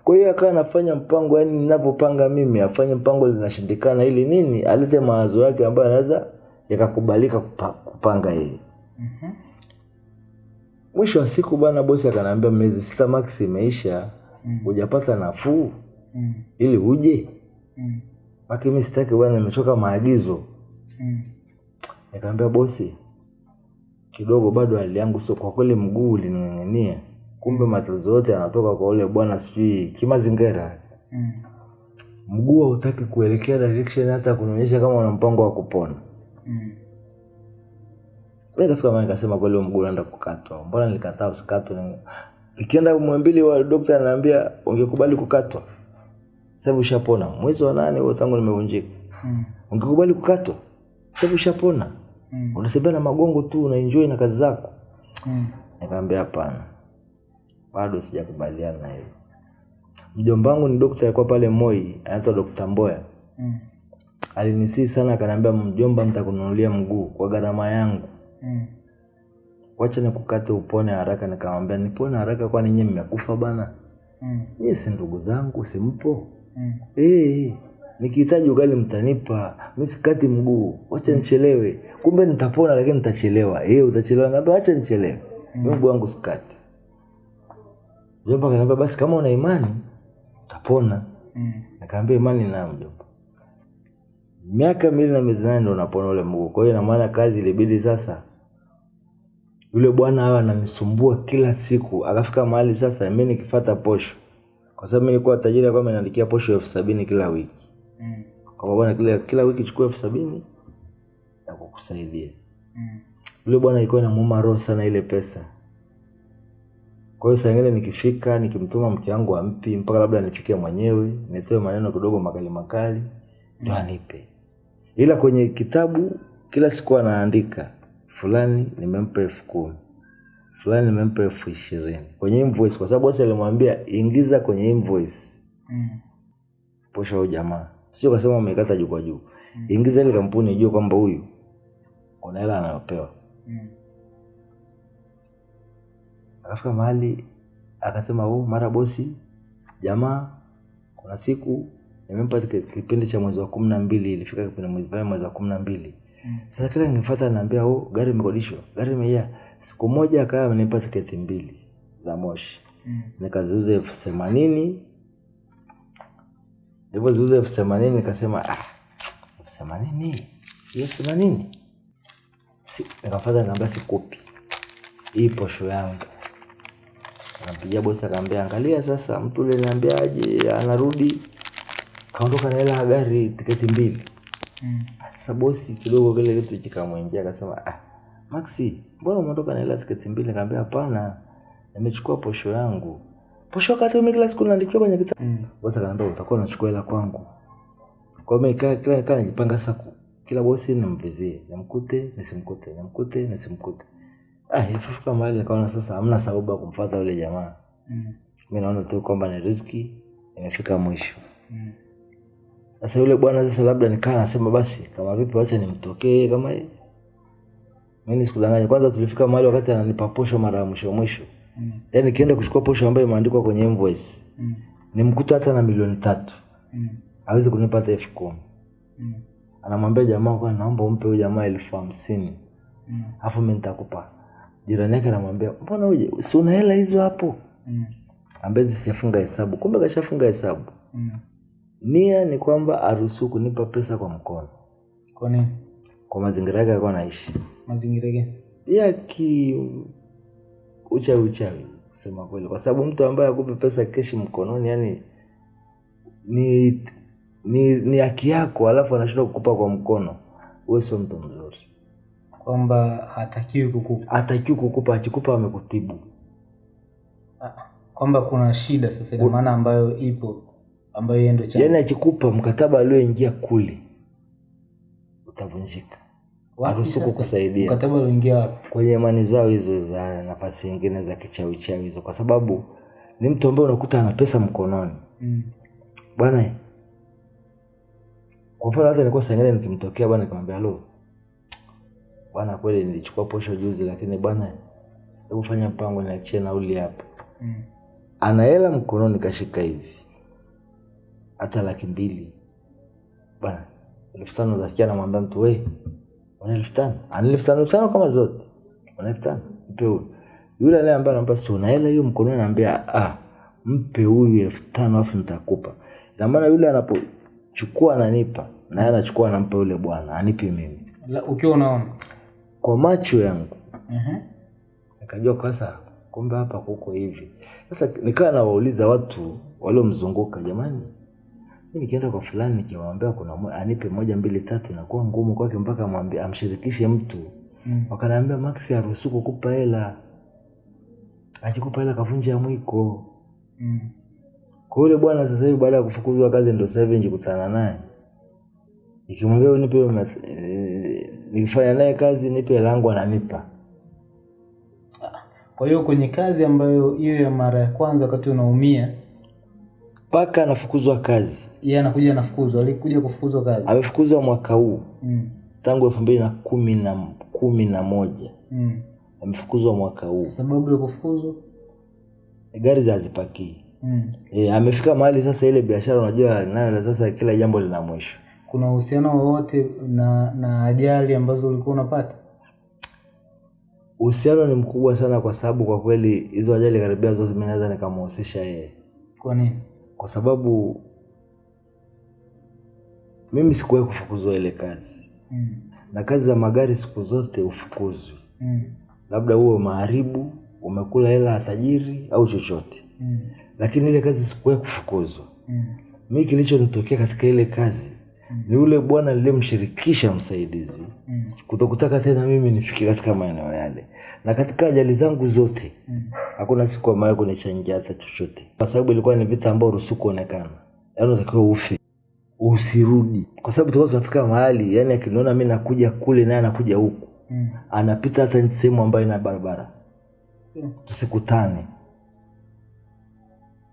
Kwa hiyo akawa anafanya mpango, yani ninavyopanga mimi afanye mpango, linashindikana ili nini, alete mawazo yake ambayo anaweza yakakubalika kupa, kupanga yeye. Mwisho wa siku bwana bosi akanambia miezi sita max imeisha, Mm. hujapata nafuu Mm. ili uje. Mm. Maki sitaki bwana, nimechoka maagizo. Mm. Nikamwambia bosi, kidogo bado hali yangu sio kwa kweli, mguu ulining'ang'ania, kumbe matatizo yote yanatoka kwa ule bwana sijui kimazingira. Mm. Mguu hautaki kuelekea direction hata kunionyesha kama una mpango wa kupona. Mm. Kafika mahali nikasema kweli mguu unaenda kukatwa. Mbona nilikataa usikatwe? Nikienda mwambili wa dokta ananiambia ungekubali kukatwa. sababu ushapona. Mwezi wa nane huo tangu nimevunjika. Mm. Ungekubali kukatwa. sababu ushapona. Mm. Unatembea na magongo tu una enjoy na kazi zako. Mm. Nikamwambia hapana. Bado sijakubaliana na hilo. Mjomba wangu ni dokta alikuwa pale Moi, anaitwa dokta Mboya. Mm. Alinisii sana akaniambia mjomba, nitakununulia mguu kwa gharama yangu. Mm. wacha nikukate upone haraka. Nikamwambia nipone haraka, kwani nyie mmekufa bana? Mm. nyie si ndugu zangu, simpo? Mm. hey, nikihitaji ugali mtanipa, mi sikati mguu, wacha mm. nichelewe. Kumbe nitapona, lakini nitachelewa. Hey, utachelewa? Ngambia wacha nichelewe, mm. mguu wangu sikati. Mjomba akaniambia basi, kama una imani utapona. Mm. Nikaambia imani nayo mjomba. Miaka miwili na miezi nane ndo unapona ule mguu. Kwa hiyo ina maana kazi ilibidi sasa yule bwana awe ananisumbua kila siku akafika mahali sasa mi nikifata posho kwa sababu mi nilikuwa tajiri akuwa ameniandikia posho elfu sabini kila wiki Mm. kwamba bwana kila, kila wiki chukua elfu sabini na kukusaidia Mm. yule bwana ilikuwa inamuuma roho sana ile pesa kwa hiyo saa ingine nikifika nikimtuma mke wangu ampi mpaka labda nifike mwenyewe nitoe maneno kidogo makali makali ndo mm. anipe ila kwenye kitabu kila siku anaandika fulani nimempa elfu kumi fulani nimempa elfu ishirini kwenye invoice kwa sababu bosi alimwambia ingiza kwenye invoice Mm. posho au jamaa sio kasema umekata juu kwa juu mm. ingiza ile kampuni ijue kwamba huyu kuna hela anayopewa Mm. akafika mahali akasema oh, mara bosi jamaa kuna siku nimempa kipindi cha mwezi wa kumi na mbili ilifika kipindi mwezi pale mwezi wa kumi na mbili. Sasa kila ningefata naambia oh, gari imekodishwa. Gari imeja. siku moja akawa amenipa tiketi mbili za moshi. Mm. nikaziuza elfu themanini. Ziuza elfu themanini nikasema ah, elfu themanini? Elfu themanini? Si, nikafata nikaambia sikupi hii posho yangu. Nampigia bosi akaambia angalia sasa mtu ule niambiaje anarudi. Kaondoka na hela ya gari tiketi mbili Mm. sasa bosi kidogo kile kitu kikamwingia akasema ah, maxi mbona umeondoka na hela ya tiketi mbili Nikamwambia hapana nimechukua posho yangu posho wakati mimi kila siku naandikiwa kwenye kitabu Mm. bosi akaniambia utakuwa unachukua hela kwangu kwa hiyo mimi kila kila najipanga sasa kila bosi nimvizie nimkute nisimkute nimkute nisimkute ah ifika mahali nikaona sasa hamna sababu ya kumfuata yule jamaa Mm. mi naona tu kwamba ni riski imefika mwisho Mm. Sasa yule bwana sasa labda nikaa nasema basi kama vipi wacha nimtokee kama hii mimi sikudanganya kwanza tulifika mahali wakati ananipa posho mara ya mwisho mwisho Mm. yaani nikienda kuchukua posho ambayo imeandikwa kwenye invoice Mm. nimkuta hata na milioni tatu Mm. hawezi kunipa hata elfu kumi Mm. anamwambia jamaa kwa naomba umpe huyu jamaa elfu hamsini Mm. alafu mimi nitakupa jirani yake anamwambia mbona uje si una hela hizo hapo Mm. ambezi sijafunga hesabu kumbe kashafunga hesabu Mm. Nia ni kwamba aruhusu kunipa pesa kwa mkono Kwa nini? kwa mazingira yake alikuwa anaishi Mazingira gani? ya ki uchawi uchawi kusema kweli kwa sababu mtu ambaye akupe pesa keshi mkononi yani ni ni ni haki yako alafu anashindwa kukupa kwa mkono wewe sio mtu mzuri Kwamba hatakiwi kukupa. hatakiwi kukupa akikupa amekutibu Ah, Kwamba kuna shida sasa ina maana ambayo ipo ambayo yeye ndo chanzo. yaani akikupa mkataba alioingia kule utavunjika Wapi haruhusu kukusaidia Mkataba ulioingia wapi? kwenye imani zao hizo za nafasi nyingine za kichawi chawi hizo kwa sababu ni mtu ambaye unakuta ana pesa mkononi Mm. bwana kwa mfano hata nilikuwa saa nikimtokea bwana nikamwambia alo. bwana kweli nilichukua posho juzi lakini bwana hebu fanya mpango niachie nauli hapa Mm. ana hela mkononi kashika hivi hata laki mbili. Bwana elfu tano utasikia namwambia mtu we una elfu tano? Ana elfu tano tano kama zote. Una elfu tano? Mpe huyu. Yule ale ambaye anamwambia si una hela hiyo mkononi? Anaambia ah mpe huyu elfu tano afu nitakupa. Ina maana yule anapochukua ananipa naye anachukua anampa yule bwana anipi mimi. Ukiwa unaona. kwa macho yangu. Mhm. nikajua sasa kumbe hapa kuko hivi. Sasa nikawa nawauliza watu waliomzunguka jamani mi nikienda kwa fulani nikimwambia kuna anipe moja mbili tatu inakuwa ngumu kwake mpaka amwambie amshirikishe mtu. Mm. wakanaambia max haruhusu kukupa hela. Akikupa hela kavunja mwiko. Mm. kwa yule bwana sasa hivi baada ya kufukuzwa kazi ndo sasa hivi nikikutana naye. Nikimwambia nipe e, eh, nikifanya naye kazi nipe hela yangu ananipa. Kwa hiyo kwenye kazi ambayo hiyo ya mara ya kwanza wakati unaumia, mpaka anafukuzwa kazi yeye anakuja anafukuzwa, alikuja kufukuzwa kazi. amefukuzwa mwaka huu Mm. tangu elfu mbili na kumi na kumi na moja Mm. amefukuzwa mwaka huu Sababu ya kufukuzwa? gari za hazipakii Mm. e, amefika mahali sasa ile biashara unajua nayo sasa kila jambo lina mwisho Kuna uhusiano wowote na na ajali ambazo ulikuwa unapata? uhusiano ni mkubwa sana kwa sababu kwa kweli hizo ajali karibia zote mi naweza nikamhusisha yeye Kwa nini? Kwa sababu mimi sikuwahi kufukuzwa ile kazi Mm. na kazi za magari siku zote ufukuzwi Mm. labda huwe maharibu umekula hela ya tajiri au chochote Mm. lakini ile kazi sikuwahi kufukuzwa Mm. mi kilichonitokea katika ile kazi ni ule bwana niliyemshirikisha msaidizi Mm. kutokutaka tena mimi nifike katika maeneo yale na katika ajali zangu zote hakuna siku ambayo kunichangia hata chochote kwa sababu ilikuwa ni vita ambayo ruhusu kuonekana yaani unatakiwa ufe usirudi kwa sababu tulikuwa tunafika mahali yani akiniona mi nakuja kule naye anakuja huku Mm. anapita hata sehemu ambayo ina barabara Mm. tusikutane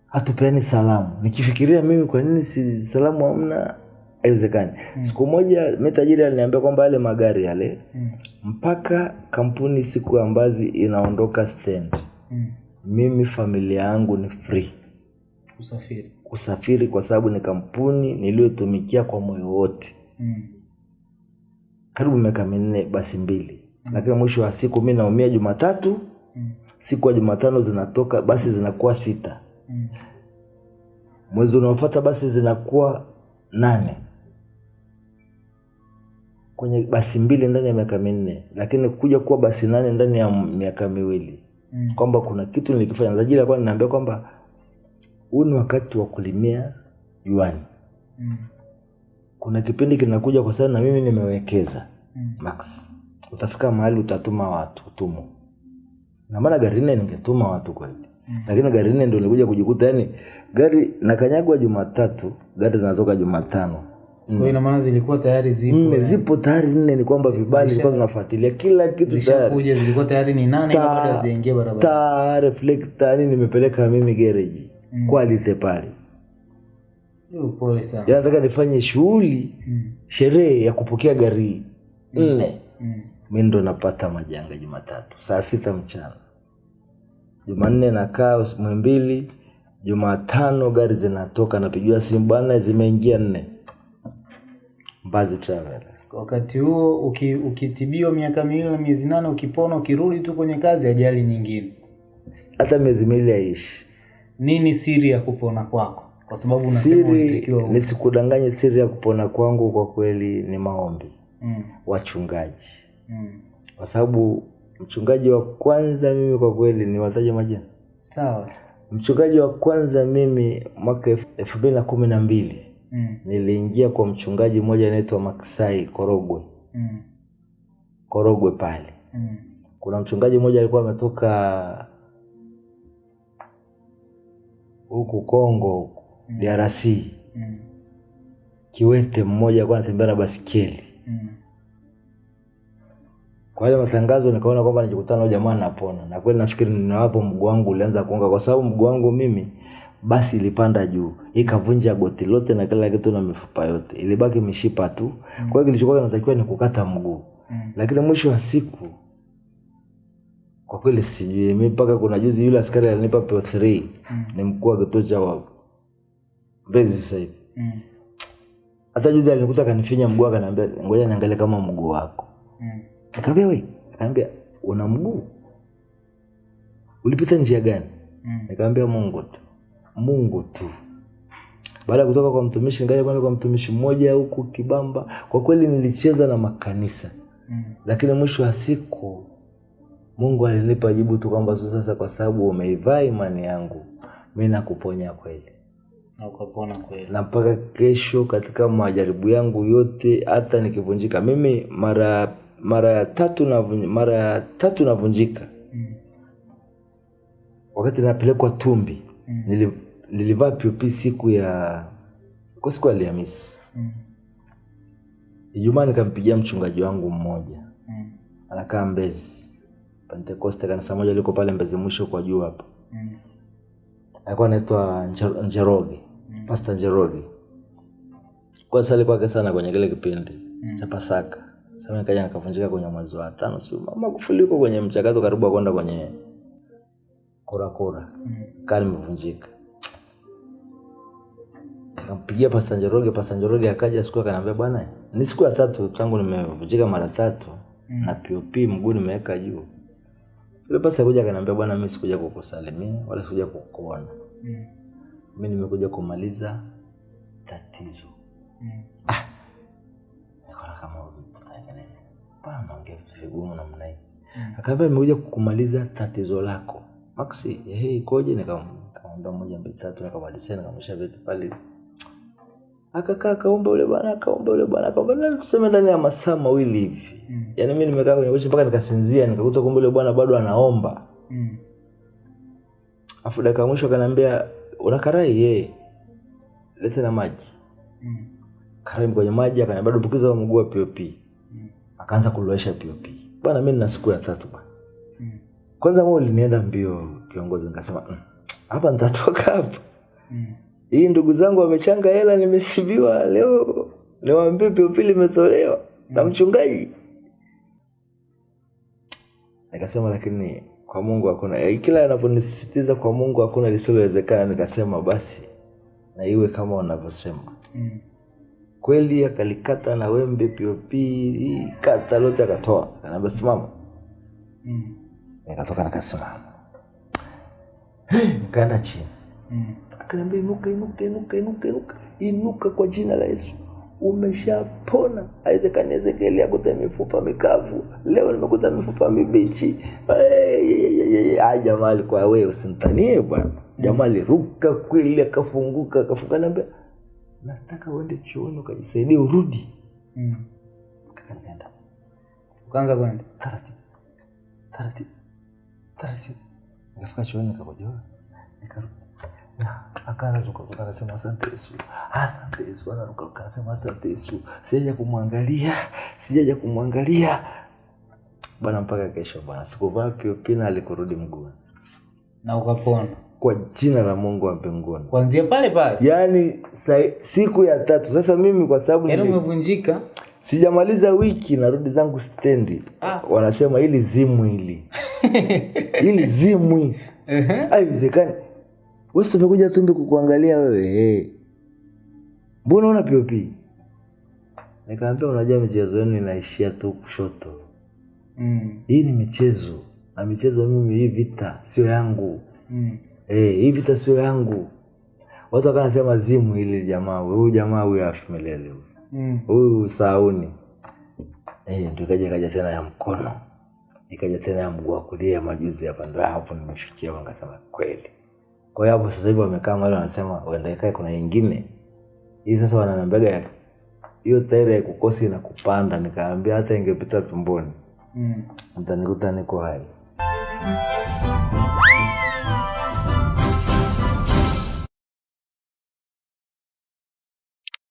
hatupeani salamu nikifikiria mimi kwa nini si salamu hamna haiwezekani mm. siku moja mi tajiri aliniambia kwamba yale magari yale Mm. mpaka kampuni siku ambazo inaondoka stand Mm. mimi familia yangu ni free Usafiri. kusafiri kwa sababu ni kampuni niliyotumikia kwa moyo wote Mm. karibu miaka minne basi mbili mm. lakini mwisho wa siku mi naumia jumatatu Mm. siku ya jumatano zinatoka basi zinakuwa sita Mm. mwezi unaofuata basi zinakuwa nane kwenye basi mbili ndani ya miaka minne lakini kuja kuwa basi nane ndani ya miaka miwili Mm. kwamba kuna kitu nilikifanya tajiri alikuwa ninaambia kwamba huu ni wakati wa kulimia juani Mm. kuna kipindi kinakuja kwa sababu na mimi nimewekeza Mm. max utafika mahali utatuma watu utumo na maana gari nne ningetuma watu kweli Mm. lakini gari nne ndo nilikuja kujikuta yani gari nakanyagwa jumatatu gari zinatoka jumatano Kwa ina maana zilikuwa tayari zipo. nne zipo tayari nne ni kwamba vibali ilikuwa zinafuatilia kila kitu tayari zilikuwa tayari ni nane Ta- kabla hazijaingia barabara. taa reflector yani nimepeleka mimi gereji Mm. kwalite pale nataka nifanye shughuli Mm. sherehe ya kupokea gari nne Mm. mi ndo napata majanga jumatatu saa sita mchana jumanne nakaa mwimbili jumatano gari zinatoka napigiwa simu bwana zimeingia nne mbazi travel Wakati huo uki, ukitibiwa miaka miwili na miezi nane, ukipona, ukirudi tu kwenye kazi, ajali nyingine. hata miezi miwili aishi Nini siri ya kupona kwako? Kwa sababu unasema siri nisikudanganye siri ya kupona kwangu kwa kweli ni maombi mm. wachungaji Mm. kwa sababu mchungaji wa kwanza mimi kwa kweli ni wataja majina Sawa. mchungaji wa kwanza mimi mwaka elfu mbili na kumi na mbili Mm. niliingia kwa mchungaji mmoja anaitwa Maksai Korogwe Mm. Korogwe pale Mm. kuna mchungaji mmoja alikuwa ametoka huku Kongo huku mm. DRC Mm. kiwete mmoja alikuwa anatembea na basikeli Mm. kwa ile matangazo nikaona kwamba nikikutana na jamaa napona na kweli nafikiri ninawapo mguu wangu ulianza kuunga kwa sababu mguu wangu mimi basi ilipanda juu ikavunja goti lote na kila kitu na mifupa yote ilibaki mishipa tu kwa hiyo kilichokuwa kinatakiwa ni kukata mguu Mm. lakini mwisho wa siku kwa kweli sijui mi mpaka kuna juzi yule askari alinipa PO3 ni mkuu wa kituo cha mbezi sasa hivi Mm. hata juzi alinikuta akanifinya mguu akaniambia ngoja niangalie kama mguu wako Mm. akaambia we, akaambia una mguu? Ulipita njia gani? Mm. Nikamwambia Mungu tu. Mungu tu. Baada ya kutoka kwa mtumishi ngaja kwenda kwa mtumishi mmoja huku Kibamba. Kwa kweli nilicheza na makanisa. Mm. Lakini mwisho wa siku Mungu alinipa jibu tu kwamba sasa kwa sababu umeivaa imani yangu mimi nakuponya kweli. Na ukapona kweli. Na mpaka kesho katika majaribu yangu yote hata nikivunjika mimi mara mara ya tatu na mara ya tatu navunjika Mm. wakati napelekwa tumbi Mm. Nili, nilivaa POP siku ya kwa siku ya Alhamisi Mm. Ijumaa nikampigia mchungaji wangu mmoja Mm. anakaa Mbezi Pentekoste kanisa moja liko pale Mbezi mwisho kwa juu hapo Mm. alikuwa anaitwa Njeroge mm. Pastor Njeroge kwa sasa alikuwa akesa sana kwenye kile kipindi mm. cha Pasaka sasa nikaja nikavunjika kwenye mwezi wa tano sio Magufuli yuko kwenye mchakato karibu kwenda kwenye kura kura Mm. kaa nimevunjika nikampigia Pastor Njoroge Pastor Njoroge akaja siku akaniambia bwana ni siku ya tatu tangu nimevunjika mara tatu na POP mguu nimeweka juu. Yule pasa kuja akaniambia bwana mimi sikuja kukusalimia wala sikuja kukuona. Mm. mimi nimekuja kumaliza tatizo. Mm. nikaona kama bwana naongea vitu vigumu namna hii. Akaambia nimekuja kukumaliza tatizo lako. Maxi hey, ikoje? Nikam- nikamwambia moja mbili tatu nikamalizia nikamwisha vitu pale akakaa akaomba yule bwana akaomba yule bwana akaomba tuseme ndani ya masaa mawili hivi Mm. yaani mimi nimekaa kwenye kochi mpaka nikasinzia nikakuta kumbe yule bwana bado anaomba Mm. afu dakika ya mwisho akaniambia una karai ye lete na maji Mm. karai kwenye maji akaniambia dumbukiza mguu wa pop Mm. akaanza kulowesha pop bwana mi nina siku ya tatu bwana Mm. kwanza mo ulinienda mbio kiongozi nikasema hapa "Mm, hapa nitatoka hapa Mm. Hii ndugu zangu wamechanga hela nimesibiwa. Leo niwaambie pilipili imetolewa na mchungaji. Nikasema lakini kwa mungu hakuna. Eh, kila anaponisisitiza kwa mungu hakuna lisilowezekana. Nikasema basi na iwe kama wanavyosema. Mm. kweli akalikata na wembe pop kata lote akatoa. Kanaambia simama. Mm. nikatoka nikasimama nikaenda chini. Mm. Akaniambia inuka inuka inuka inuka inuka. Inuka kwa jina la yesu. Umeshapona. Haiwezekani ezekieli akuta mifupa mikavu. Leo nimekuta mifupa mibichi. Ay jamaa alikuwa we usimtanie bwana. Jamaa aliruka kweli akafunguka akafunga naambia nataka uende chuoni ukajisaidie urudi. Mm. Nikaenda, ukaanza kwenda? Taratibu. Taratibu. Taratibu. Nikafika chuoni nikakojoa nikarudi Na, akaanza anasema asante yesu. Asante yesu. Anarukaruka anasema asante yesu. Sijaja kumwangalia sijaja kumwangalia. Bwana mpaka kesho bwana sikuvaa piopina alikurudi mguuni. Na ukapona. Kwa jina la mungu wa mbinguni. Kuanzia pale pale. Yaani siku ya tatu. Sasa mimi kwa sababu yaani umevunjika. Sijamaliza wiki narudi zangu stendi. Ah. wanasema ili zimwi hili. Ili zimwi. Ehe. Aiwezekani sasa umekuja tumbi kukuangalia wewe hey. mbona una pop Nikamwambia unajua michezo yenu inaishia tu kushoto Mm. hii ni michezo na michezo mimi hii vita sio yangu Mm. Eh, hii vita sio yangu watu wakanasema zimu hili jamaa huyu jamaa huyu afi milele huyu Mm. huyu sauni eh, ndio kaja kaja tena ya mkono ikaja tena ya mguu wa kulia majuzi hapa ndio hapo nimeshukia wangasema kweli kwa hiyo hapo sasa hivi wamekaa mahali wanasema uendekae kuna ingine hii sasa wananambega ya- hiyo tairi ya kukosi na kupanda. Nikaambia hata ingepita tumboni Mm. mtanikuta niko hai